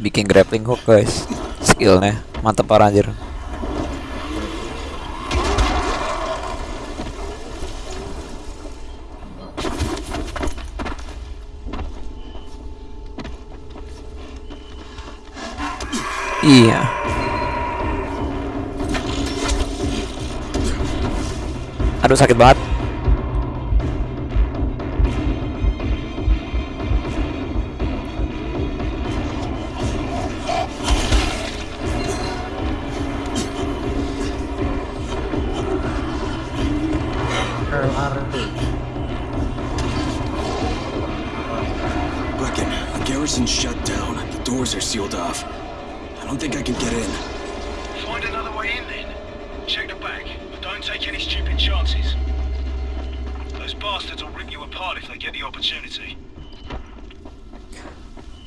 bikin grappling hook guys. Skillnya. Mantep parah anjir iya. Aduh sakit banget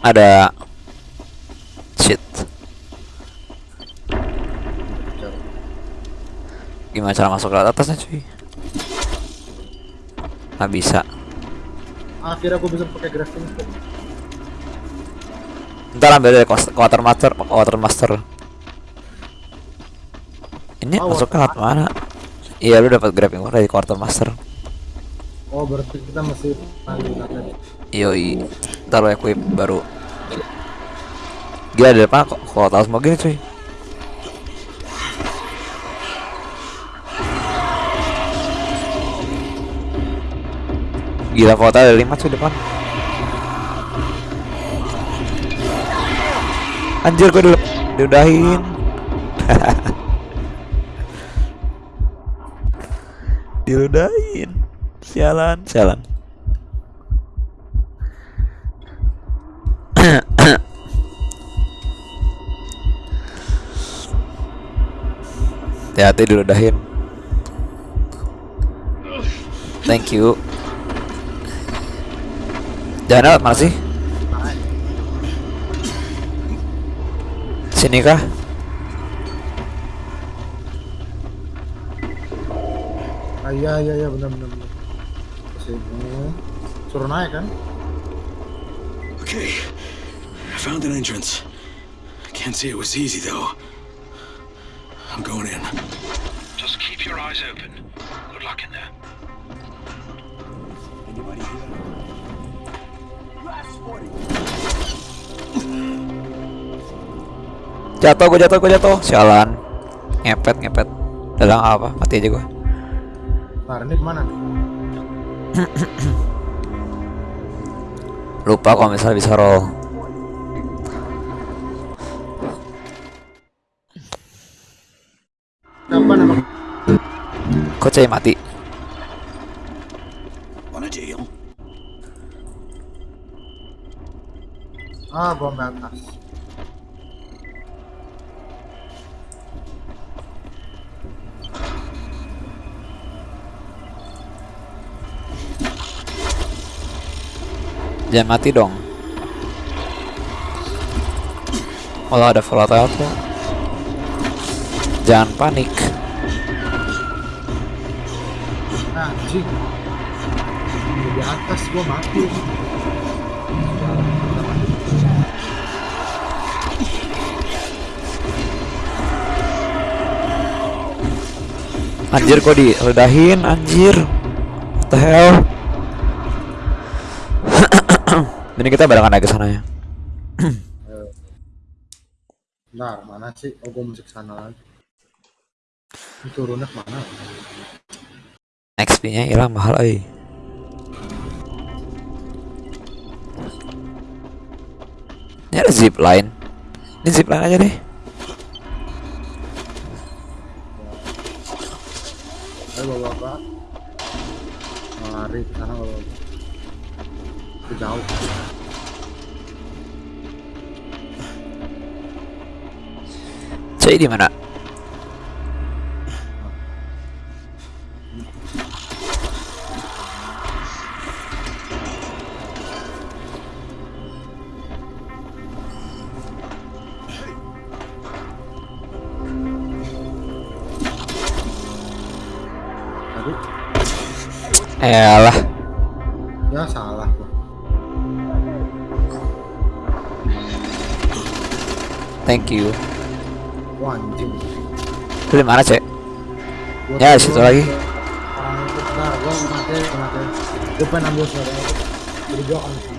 ada shit. Gimana cara masuk ke atasnya cuy? Nggak bisa. Akhirnya gue bisa pakai hook. ntar ambil dari quartermaster quartermaster ini Oh, masuknya lewat mana? iya lu dapat grabbing dari quartermaster Oh, berarti kita masih yoi. Ntar lu equip baru gila di depan kok tahu semua gini cuy? Gila kota ada lima cuy depan. Anjir gue dulu diudahin. Diudahin. Sialan. Sialan Hati-hati diludahin Thank you Jangan lewat mana sih? Sini kah? Ah, iya, iya, iya, benar, benar, benar. Sini. Suruh naik kan? Okay, I found an entrance. Can't say it was easy though. I'm going in. Just keep your eyes open. Good luck in there. Jatuh gue jatuh gue jatuh Sialan Ngepet ngepet Dalam apa mati aja gue Ntar ini ke mana? Lupa kalau misalnya bisa roll Apa nama? Kok cai mati On a deal. Ah, bom atas. Jangan mati dong Kalau ada volatile tuh Jangan panik Nah, anjing. Di atas gua mati. Anjir kok diledahin anjir What the hell Mending kita barengan naik ke sana ya. Bentar, mana sih? Oh, gue mesti ke sana lagi. Ini turunnya ke mana? XP-nya hilang mahal euy. Ini ada zip line. Ini zip line aja deh. Ayo bapak-bapak. Lari ke sana bapak. Itu jauh. Cai di mana? Elah, ya salah gua. thank you. Wah, anjing. Itu mana, Cek? Ya, situ lagi. gua mati, mati. Gua pengen ambil suara. Jadi gua akan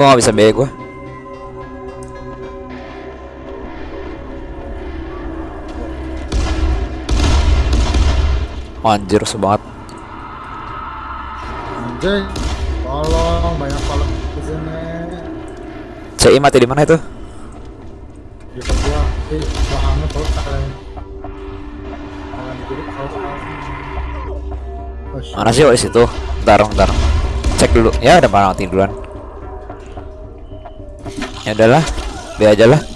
Kok nggak bisa biaya gue? Anjir, rusuh banget. Anjing, tolong banyak kolom di sini. CI mati di mana itu? Di gua di belakangnya kalau kalian kalian kalau. Mana sih di situ? Bentar, bentar. Cek dulu. Ya, ada mana mati duluan. Ya udahlah, be aja lah.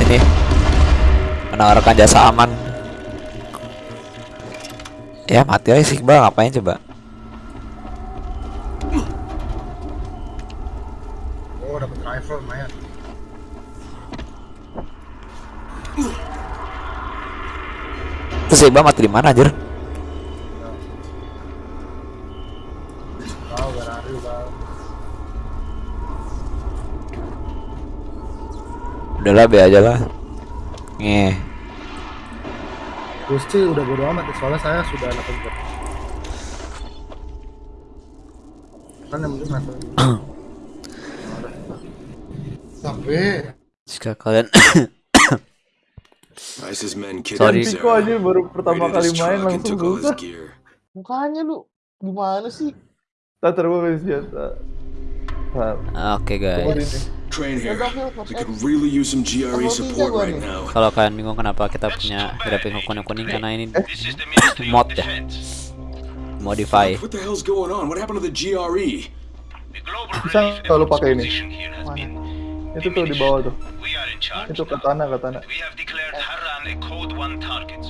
Sini. Menawarkan jasa aman. Ya mati aja sih, Bang. Ngapain coba? Oh, dapat rifle lumayan. Terus Iqbal mati di mana anjir? Tahu berari bang. Udahlah be aja lah. Ngeh. Gusti udah bodo amat soalnya saya sudah dapat job. Kan yang penting rifle. Tapi Jika kalian Sorry. Piko aja baru pertama kali main langsung gear. Mukanya lu gimana sih? Tak terus kasih senjata. Oke guys. Train here. We could really use some GRE support right now. Kalau kalian bingung kenapa kita punya grafik kuning-kuning karena ini mod ya. Modify. What the hell's going on? What happened to the E? GRE? bisa nggak lu pakai ini? Itu tuh di bawah tuh. Itu katana katana.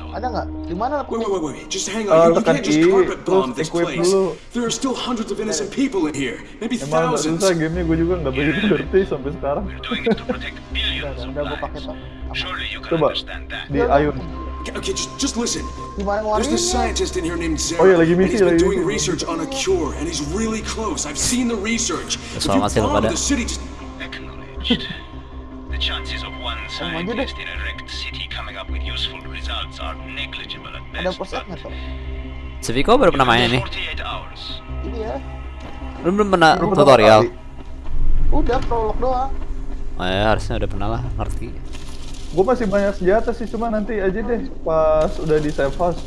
Ada nggak? Di mana? Wait, wait, wait, wait. Just hang Uh, on. You, you tekan can't just I, carpet bomb terus this equip place. dulu. There are still hundreds of innocent people in here. Maybe Emang agak thousands. susah gamenya gue juga nggak begitu ngerti sampai sekarang. Udah gue pakai tuh. Coba di Ayun. Okay, okay, just, just listen. Gimana There's this scientist in here named Zara. Oh, yeah, lagi and misi, he's been lagi doing misi. research on a cure, and he's really close. I've seen the research. If you Sama sih lu bomb pada. the city, just The chances of one scientist in a wrecked city coming up with useful results are negligible at Ada best. posnya tuh. Si Viko baru pernah main ini. 48 hours. Ini ya. Belum belum pernah Belum pernah tutorial. kali. Udah prolog doang. Oh ya harusnya udah pernah lah ngerti. Gue masih banyak senjata sih, cuma nanti aja deh pas udah di save house.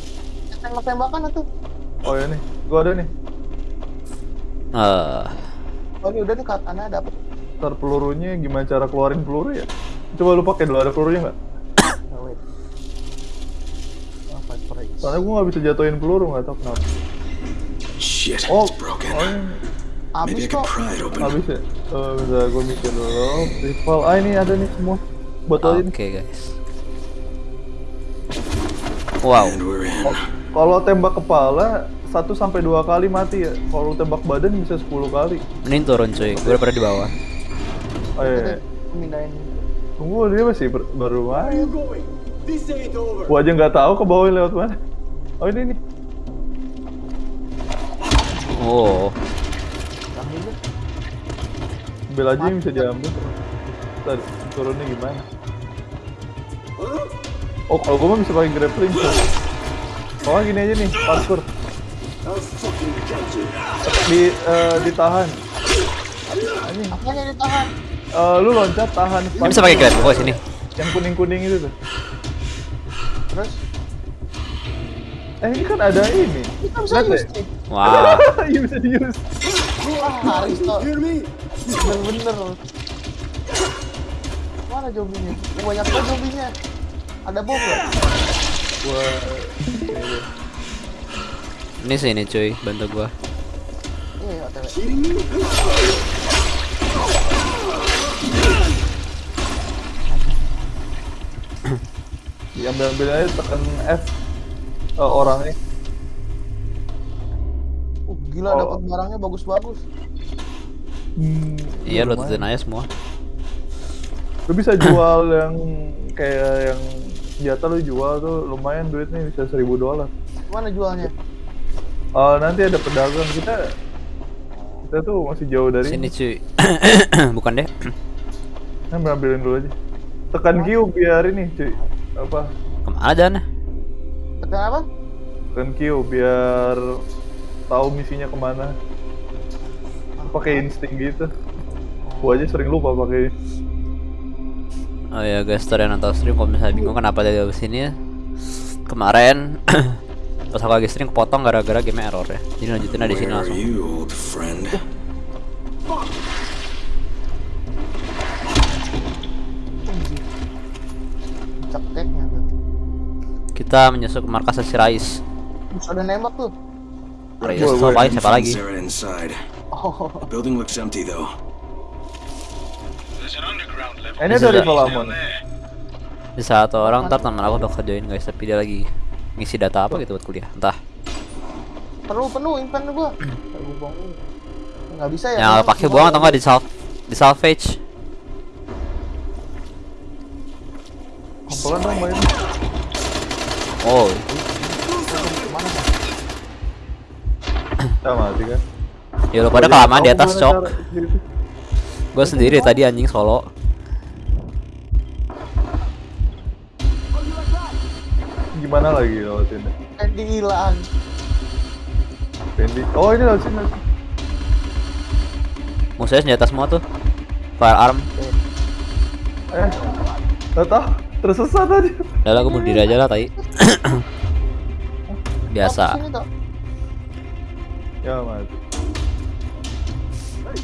Tembak-tembakan tuh. Oh ya nih, gua ada nih. Eh, Oh ini udah nih katana dapet. Ntar pelurunya gimana cara keluarin peluru ya? Coba lu pakai dulu ada pelurunya nggak? Oh. Oh. Soalnya gua nggak bisa jatuhin peluru nggak tahu kenapa. Shit, Oh, it's broken. oh ini Abis kok. habis ya? Oh, bentar gua mikir dulu. Rifle, ah ini ada nih semua. Buat Oke ini. guys. Wow. In. Kalau tembak kepala satu sampai dua kali mati ya. Kalau tembak badan bisa 10 kali. Mending turun cuy. Gue pada di bawah. Oh iya. iya. Mindahin. Tunggu dia masih ber- baru main. Gua aja nggak tahu ke bawah lewat mana. Oh ini nih. Oh. Bel aja yang bisa diambil. Ntar turunnya gimana? Oh kalau gua mah bisa pakai grappling. Oh gini aja nih, parkour. Di eh, ditahan. Ini. Apanya ditahan? Eh, lu loncat tahan. Ini bisa pakai grab oh sini. Yang kuning kuning itu tuh. Terus? Eh ini kan ada ini. Kita bisa Lihat use deh. nih. Wow. Iya bisa di use. Wah. Hear me? Bener-bener. Mana zombinya? Oh, banyak banget zombinya. Ada bom nggak? Wah. Ini sini cuy, bantu gua. Iya, OTW. Kidding me? Diambil ambil aja tekan F. Eh, orangnya. Uh, gila Oh. dapat barangnya bagus-bagus. Hmm, Iya, lu lumayan. tututin aja semua. Lu bisa jual yang kayak yang senjata lu jual tuh lumayan duitnya bisa 1000 dolar. Mana jualnya? Eh nanti ada pedagang kita kita tuh masih jauh dari Sini cuy. Bukan deh. Nah, ambilin dulu aja. Tekan Q biar ini cuy apa? Ke mana? Tekan apa? Tekan Q biar tahu misinya ke mana. Pakai insting gitu. Gua aja sering lupa pakai. Oh ya guys, yang nonton stream kalau misalnya bingung kenapa dia di sini ya. Kemarin pas aku lagi stream kepotong gara-gara game error ya. Jadi lanjutin aja di sini langsung. Cekeknya tuh. Kita menyusul ke markas si Rais. Ada nembak tuh. Rais siapa lagi? Siapa lagi? Oh. The building looks empty though. There's an underground level. Eh, ini This ada is a- rival Amon. Di satu orang ntar teman aku udah kerjain guys, tapi dia lagi ngisi data apa gitu buat kuliah. Entah. Penuh penuh inven gua. Nggak bisa ya? Yang pakai buang atau enggak di salv di salvage. Pelan dong main. Oh, Kita mati kan. ya lu pada kelamaan di atas cok. Gue sendiri tadi anjing solo. Gimana lagi lewatinnya? Andy hilang. Fendi. Oh ini lewat sini. lewat sini. Musuhnya senjata semua tuh. Firearm. Eh, nggak tahu. Tersesat aja. Udah lah gue bunuh diri aja lah tai. Biasa. Ya mati.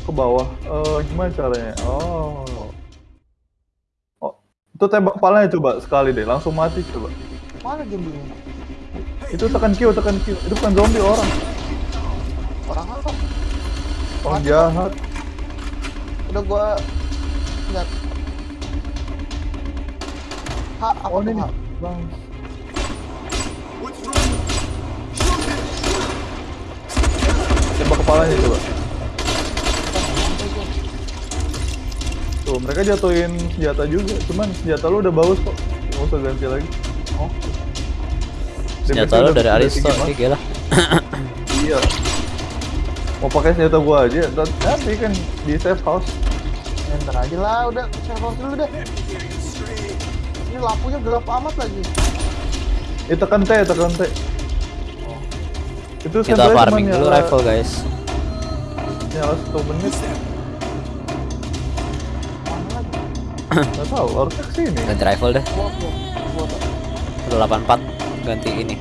Ke bawah. Eh gimana caranya? Oh. Oh, itu tembak kepalanya coba sekali deh, langsung mati coba. Mana zombinya? Itu tekan Q, tekan Q. Itu bukan zombie orang. Orang apa? Orang jahat. Udah gua lihat. Ha, apa Oh bang. Tembak kepalanya coba. Tuh, mereka jatuhin senjata juga. Cuman senjata lu udah bagus kok. Nggak usah ganti lagi. Oh. Senjata udah- dari Aristo, lah. Iya. Mau pakai senjata gua aja, dan nanti kan di safe house. Ntar aja lah, udah saya pause dulu deh. Ini lampunya gelap amat lagi. Eh tekan T, tekan T. Itu Kita farming dulu nyala- rifle guys. Nyala satu menit. Gak tahu, harusnya ke sini. Ganti rifle deh. Gua, gua, gua tuh. 184 ganti ini.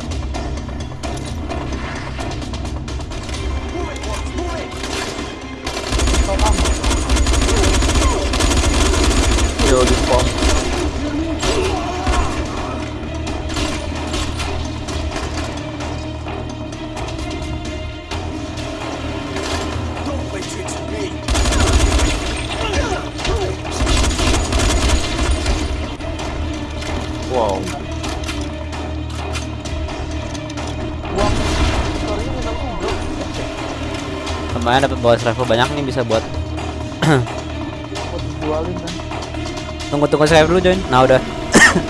Lumayan dapat bonus rifle banyak nih bisa buat tunggu tunggu saya dulu join nah udah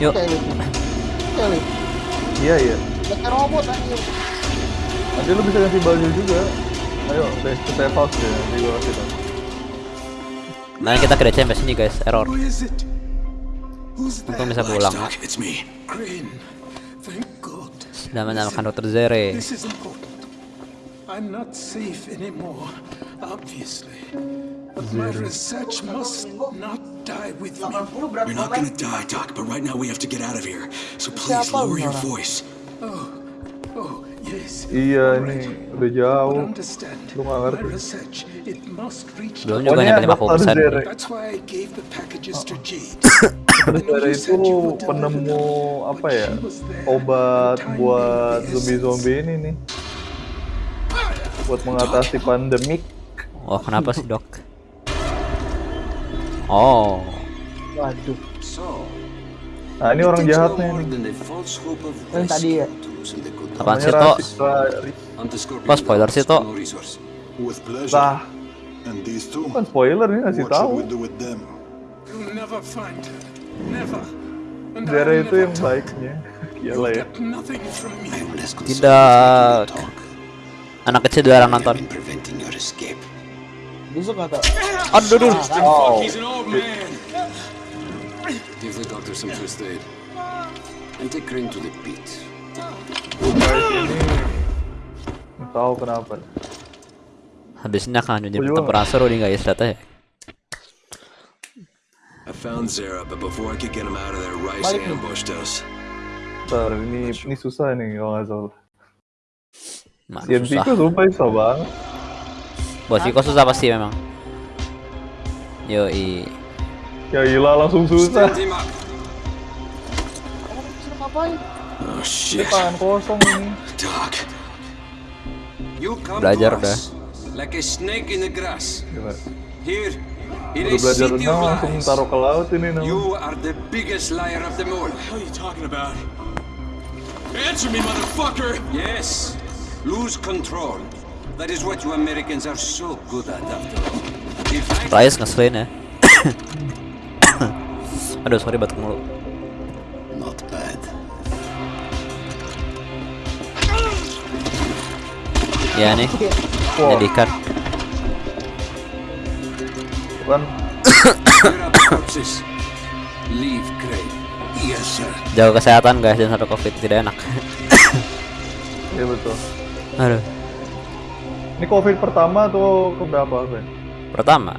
yuk. Iya iya. Robot anjir. Nanti lu bisa kasih baju juga. Ayo, deh ke safe house deh. Nanti gua kasih tau. nah kita ke DC sampai sini guys error untung bisa pulang ya. Sudah menyalakan Dr. Zere This is important. I'm not safe anymore, obviously. But my research must not die with me. You're not gonna die, Doc, but right now we have to get out of here. So please lower your voice. Oh, oh, yes. Iya ini udah jauh. Lu nggak my ngerti. research, it must reach belum the- juga nyampe Dr. 50% Zere. That's why I gave the packages to Jade. Zere itu penemu apa ya? Obat buat zombie-zombie ini nih. Buat mengatasi pandemik. oh kenapa sih dok oh Waduh. So, Nah ini orang jahatnya nih. Yang tadi ya. apaan sih Scorpion kok spoiler sih. Lah, these two? bukan spoiler ini ngasih tahu. I'll itu yang baiknya. Ya. Tidak anak kecil dilarang nonton Preventing your escape. Busuk nggak tau? aduh aduh Oh. Give the doctor some first aid. And take Crane to the pit. tahu kenapa. habisnya kan jadi pertempuran seru nih guys ternyata ya I found Zara, but before I could get him out of there, Rice Balik nih. ambushed us. Ntar ini ini susah nih kalau nggak salah. Susah Pico sumpah susah banget. bos susah pasti memang yoi Ya gila langsung susah. Oh shit. kosong ini. Belajar us like a snake in the grass. Gila. Here, Udah belajar renang langsung taruh ke laut ini namanya. You are the biggest liar of them all. What are you talking about? Answer me, motherfucker! Yes, lose control. That is what you Americans are so good at after all. If I Rais ngeselin ya aduh sorry batuk mulu Not bad. ya nih Wow. jadikan Kan jaga kesehatan guys dan satu covid tidak enak Iya betul. Aduh Ini covid pertama atau keberapa Ben? pertama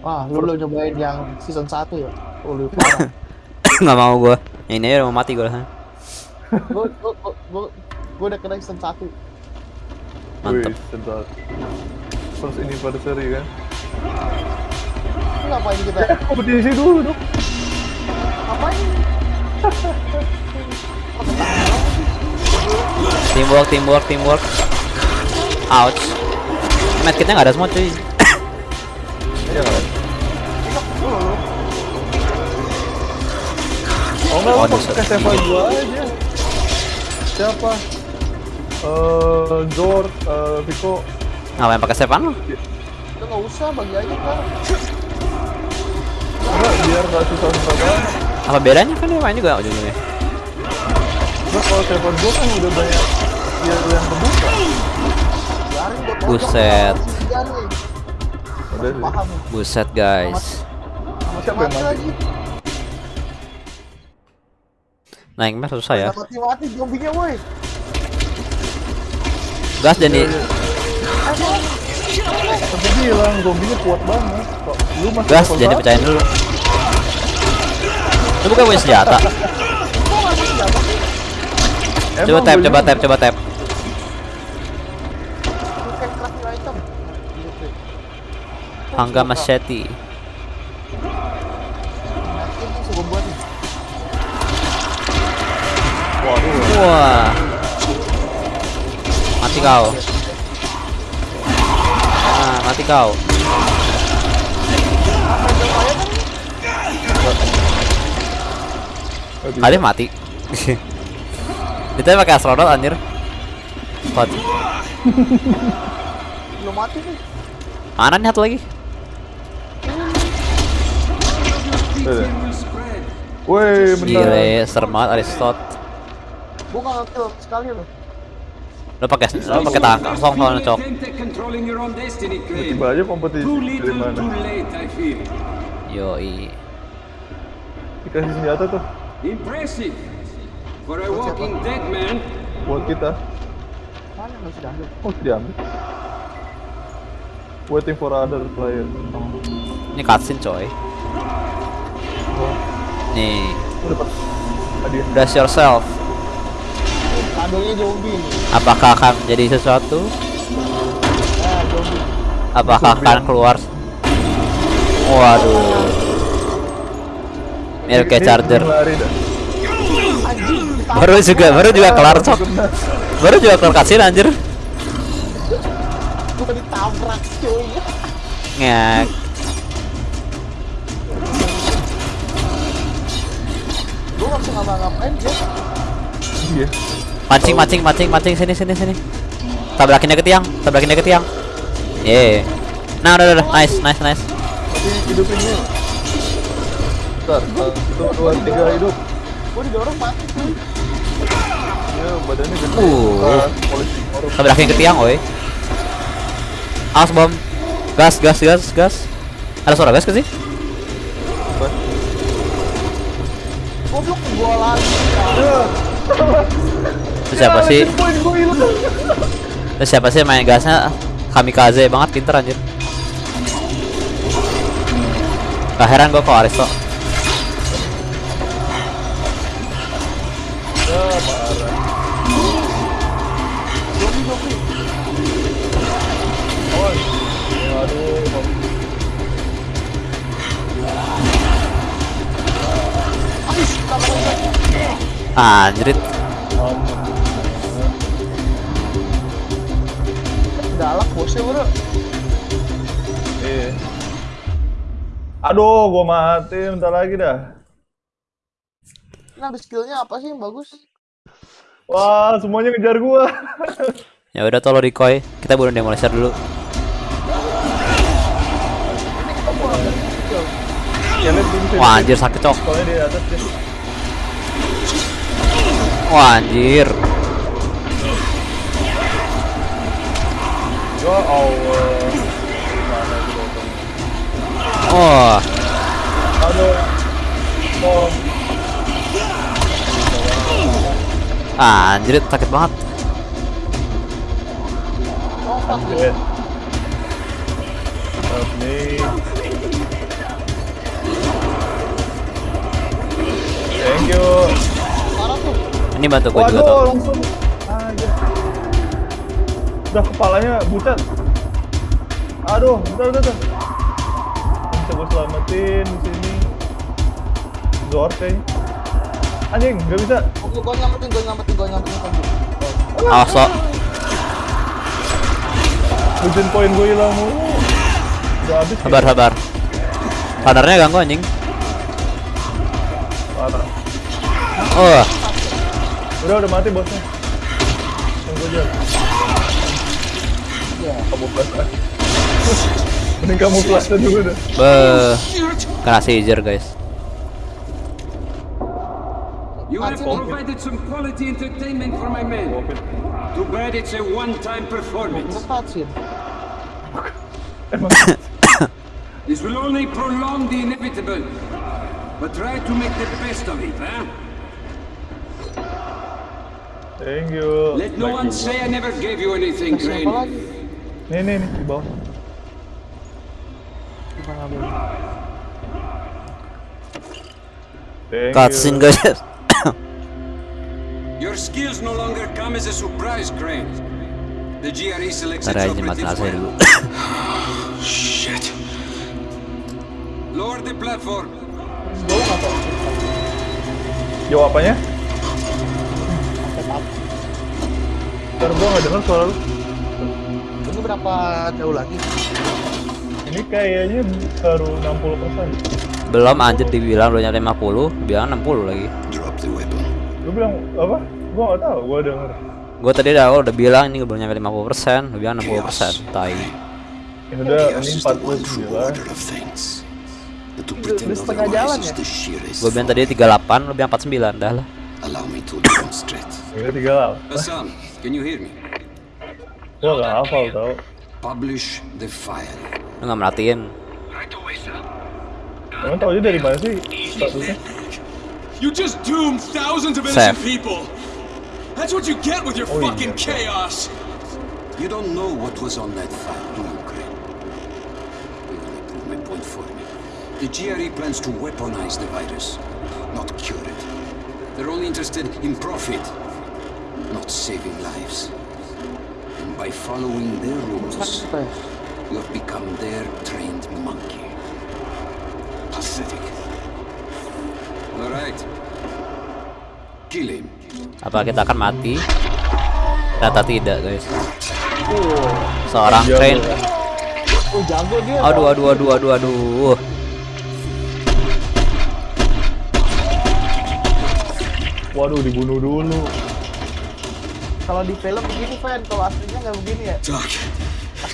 Wah, lu belum nyobain yang season 1 ya? Oh, lu parah. nggak mau gua yang ini udah mau mati gua Gua, gua, gua, gua, gua udah kena season 1. mantep Wih, sedap. First anniversary kan? Lu ngapain kita? Eh, kompetisi dulu dong. Ngapain? teamwork teamwork teamwork ouch medkitnya nggak ada semua cuy? Oh enggak, Waduh, pakai Seva gua aja. Siapa? Eh, Zor, eh, Vico. ngapain pakai Stefan Udah nggak usah, bagi aja kan. Enggak, biar nggak susah-susah apa bedanya kan dia main juga ujung-ujungnya Enggak, kalau Seva gua kan udah banyak skill yang kebuka. Buset. Iya buset guys. Siapa yang Mati naik mah susah ya. Mati-mati zombinya, woi. gas jadi Tapi bilang zombinya kuat banget. Kok lu masih gas jadi pecahin dulu. Lu bukan punya senjata Emang coba tap coba juga. tap coba tap machete nih. Waduh. wah mati kau ah mati kau Alif mati Kita pakai astronot anjir Squad. Belum mati nih. Mana nih satu lagi? Woi, bentar. Gile, serem banget Aristot. Gua nggak ngekill sekali loh. Lo pakai lo pakai tangan kosong soalnya cok. Tiba aja kompetisi dari mana? late, I. Yoi. Dikasih senjata tuh Impressive. For a walking dead man, buat kita. Mana sudah ambil? Oh, diambil. Waiting for other player. Ini cutscene coy. Nih, Oh, dapat hadiah. brace yourself. Kadonya zombie nih. Apakah akan jadi sesuatu? Zombie. Apakah akan keluar? Waduh. Mirip kayak charger. ini. Baru juga, baru juga kelar cok. Baru juga kelar cutscene anjir. Gua ditabrak cuy. Ngek. Gua nggak bisa ngapa-ngapain dia. Iya. Mancing, mancing, mancing, mancing sini, sini, sini. Tabrakin dia ke tiang, tabrakin dia ke tiang. Ye. Nah, udah, udah, nice, nice, nice. Tapi hidupin dia. Bentar, satu, dua, tiga hidup. Gua didorong mati cuy. Ya, badannya gede. Uh. Tabrakin ke tiang, woi. Awas bom. Gas, gas, gas, gas. Ada suara gas ke sih? Apa? Goblok gua lagi. Itu siapa sih? Itu siapa sih main gasnya? Kamikaze banget pinter anjir. Gak heran gua kok Aristo. Anjrit. Galak bosnya bro. Iya. Aduh, gua mati bentar lagi dah. Ini ada skillnya apa sih yang bagus? Wah, semuanya ngejar gua. Ya udah tolong decoy. Kita bunuh demolisher dulu. Ya. Wah anjir sakit cok. Soalnya di atas dia. Wah anjir. Ya Allah. Oh. Oh, anjir sakit banget. anjir. Me. Thank you. Ini bantu gue juga tuh. langsung. Aja. Udah kepalanya butet. Aduh, bentar, bentar, bentar. Bisa gue selamatin di sini. Zor kayaknya. Anjing, nggak bisa. Oke, gua nyampetin, gua nyampetin, gua nyampetin kamu. Awas lo. Hujan poin gue hilang mulu. Udah habis. Sabar sabar. Radarnya ganggu anjing. Parah. Oh, Udah, udah mati bosnya. Tunggu aja. Kamu ah. Mending kamu plus dulu dah. be. Kena seizure guys. you have provided some quality entertainment for my men. Too bad it's a one-time performance. This will only prolong the inevitable. But try to make the best of it, huh? Thank you. Let no one say I never gave you anything, Crane. lagi? Nih, nih, nih, di bawah. Gimana? Thank Cutscene you. guys. Your skills no longer come as a surprise, Crane. The GRE selects Ntar its aja mati operatives AC dulu. well. Shit. Lower the platform. Jauh nggak tau? Apanya? Ntar gua nggak denger suara lu. Ini berapa jauh lagi? Ini kayaknya baru 60%. Belum anjir dibilang udah nyampe 50, bilang 60 lagi. Drop the weapon. Lu bilang apa? Gua nggak tahu, gua denger. Gue tadi udah udah bilang ini belum nyampe 50%, lu bilang 60%. Tai. Ya udah ini 49. Udah setengah jalan ya? Gue bilang tadi 38, lu bilang 49 dah lah. Allow me to demonstrate. Ini tiga Hassan, can you hear me? Gua gak hafal tau. Publish the file. Lu nggak merhatiin. Emang tau aja dari mana sih statusnya? You just doomed thousands of innocent people. That's what you get with your Oh, fucking yeah. chaos. You don't know what was on that file, do you, Crane? You will prove my point for me. The GRE plans to weaponize the virus, not cure it. They're only interested in profit, not saving lives. And by following their rules, you have become their trained monkey. Pathetic. All right. Kill him. Apa kita akan mati? Ternyata tidak, guys. Seorang train. ya. Oh jago dia. Aduh, aduh, aduh, aduh, aduh. Waduh dibunuh dulu. Kalau di film begini fan, kalau aslinya nggak begini ya.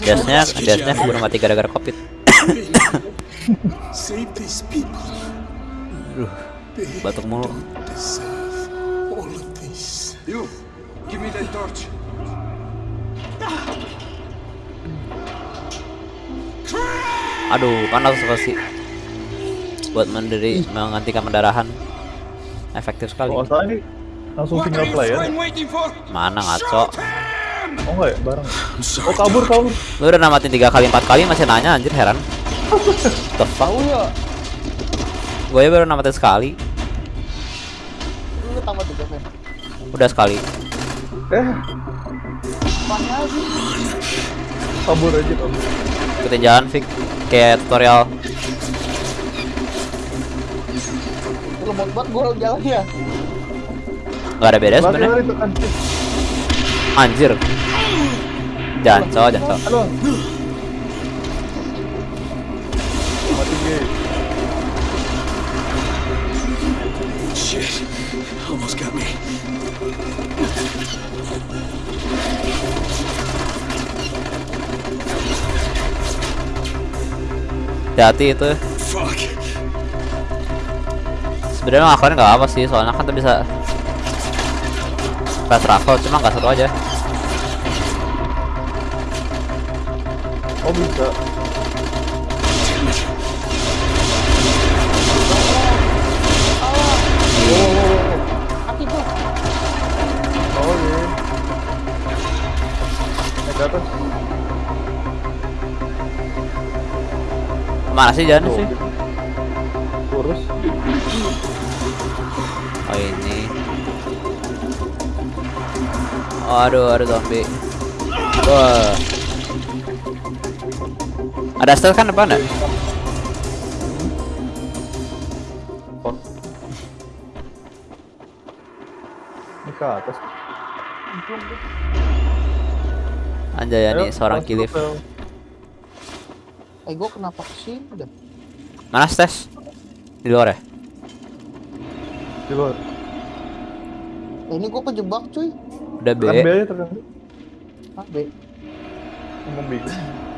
Biasanya, biasanya keburu mati gara-gara covid. Save these people. Aduh, batuk mulu. You, give me that torch. Aduh, panas sekali. Buat menderi menghentikan pendarahan. Efektif sekali. Ini langsung single player. waiting for? Mana ngaco? Oh enggak ya, bareng. Oh kabur kabur. Lu udah namatin tiga kali empat kali masih nanya anjir heran. The fuck? Tahu ya. Gue baru namatin sekali. Lu tambah tiga fan. Udah sekali. Eh, kabur aja kabur. Ikutin jalan Vic kayak tutorial. Lemot banget gua jalannya. Gak ada beda Lari sebenarnya. Anjir. Shit. Almost got me. Hati-hati itu. Fuck. Sebenarnya ngelakuin nggak apa sih, soalnya kan tuh bisa fast travel, cuma nggak seru aja. Oh bisa. Oh. Naik ke atas. Ke mana sih jalannya Oh, sih? Oh, aduh, ada zombie. Wah. Ada stealth kan depan ya? Ini ke atas. Anjay Ayo, nih seorang kilif. Eh gua kenapa ke sini dah? Mana stes? Di luar ya? Di luar. Eh, ini gua kejebak cuy. Udah B. Tekan B aja B. Ah, B. Ngomong bingung.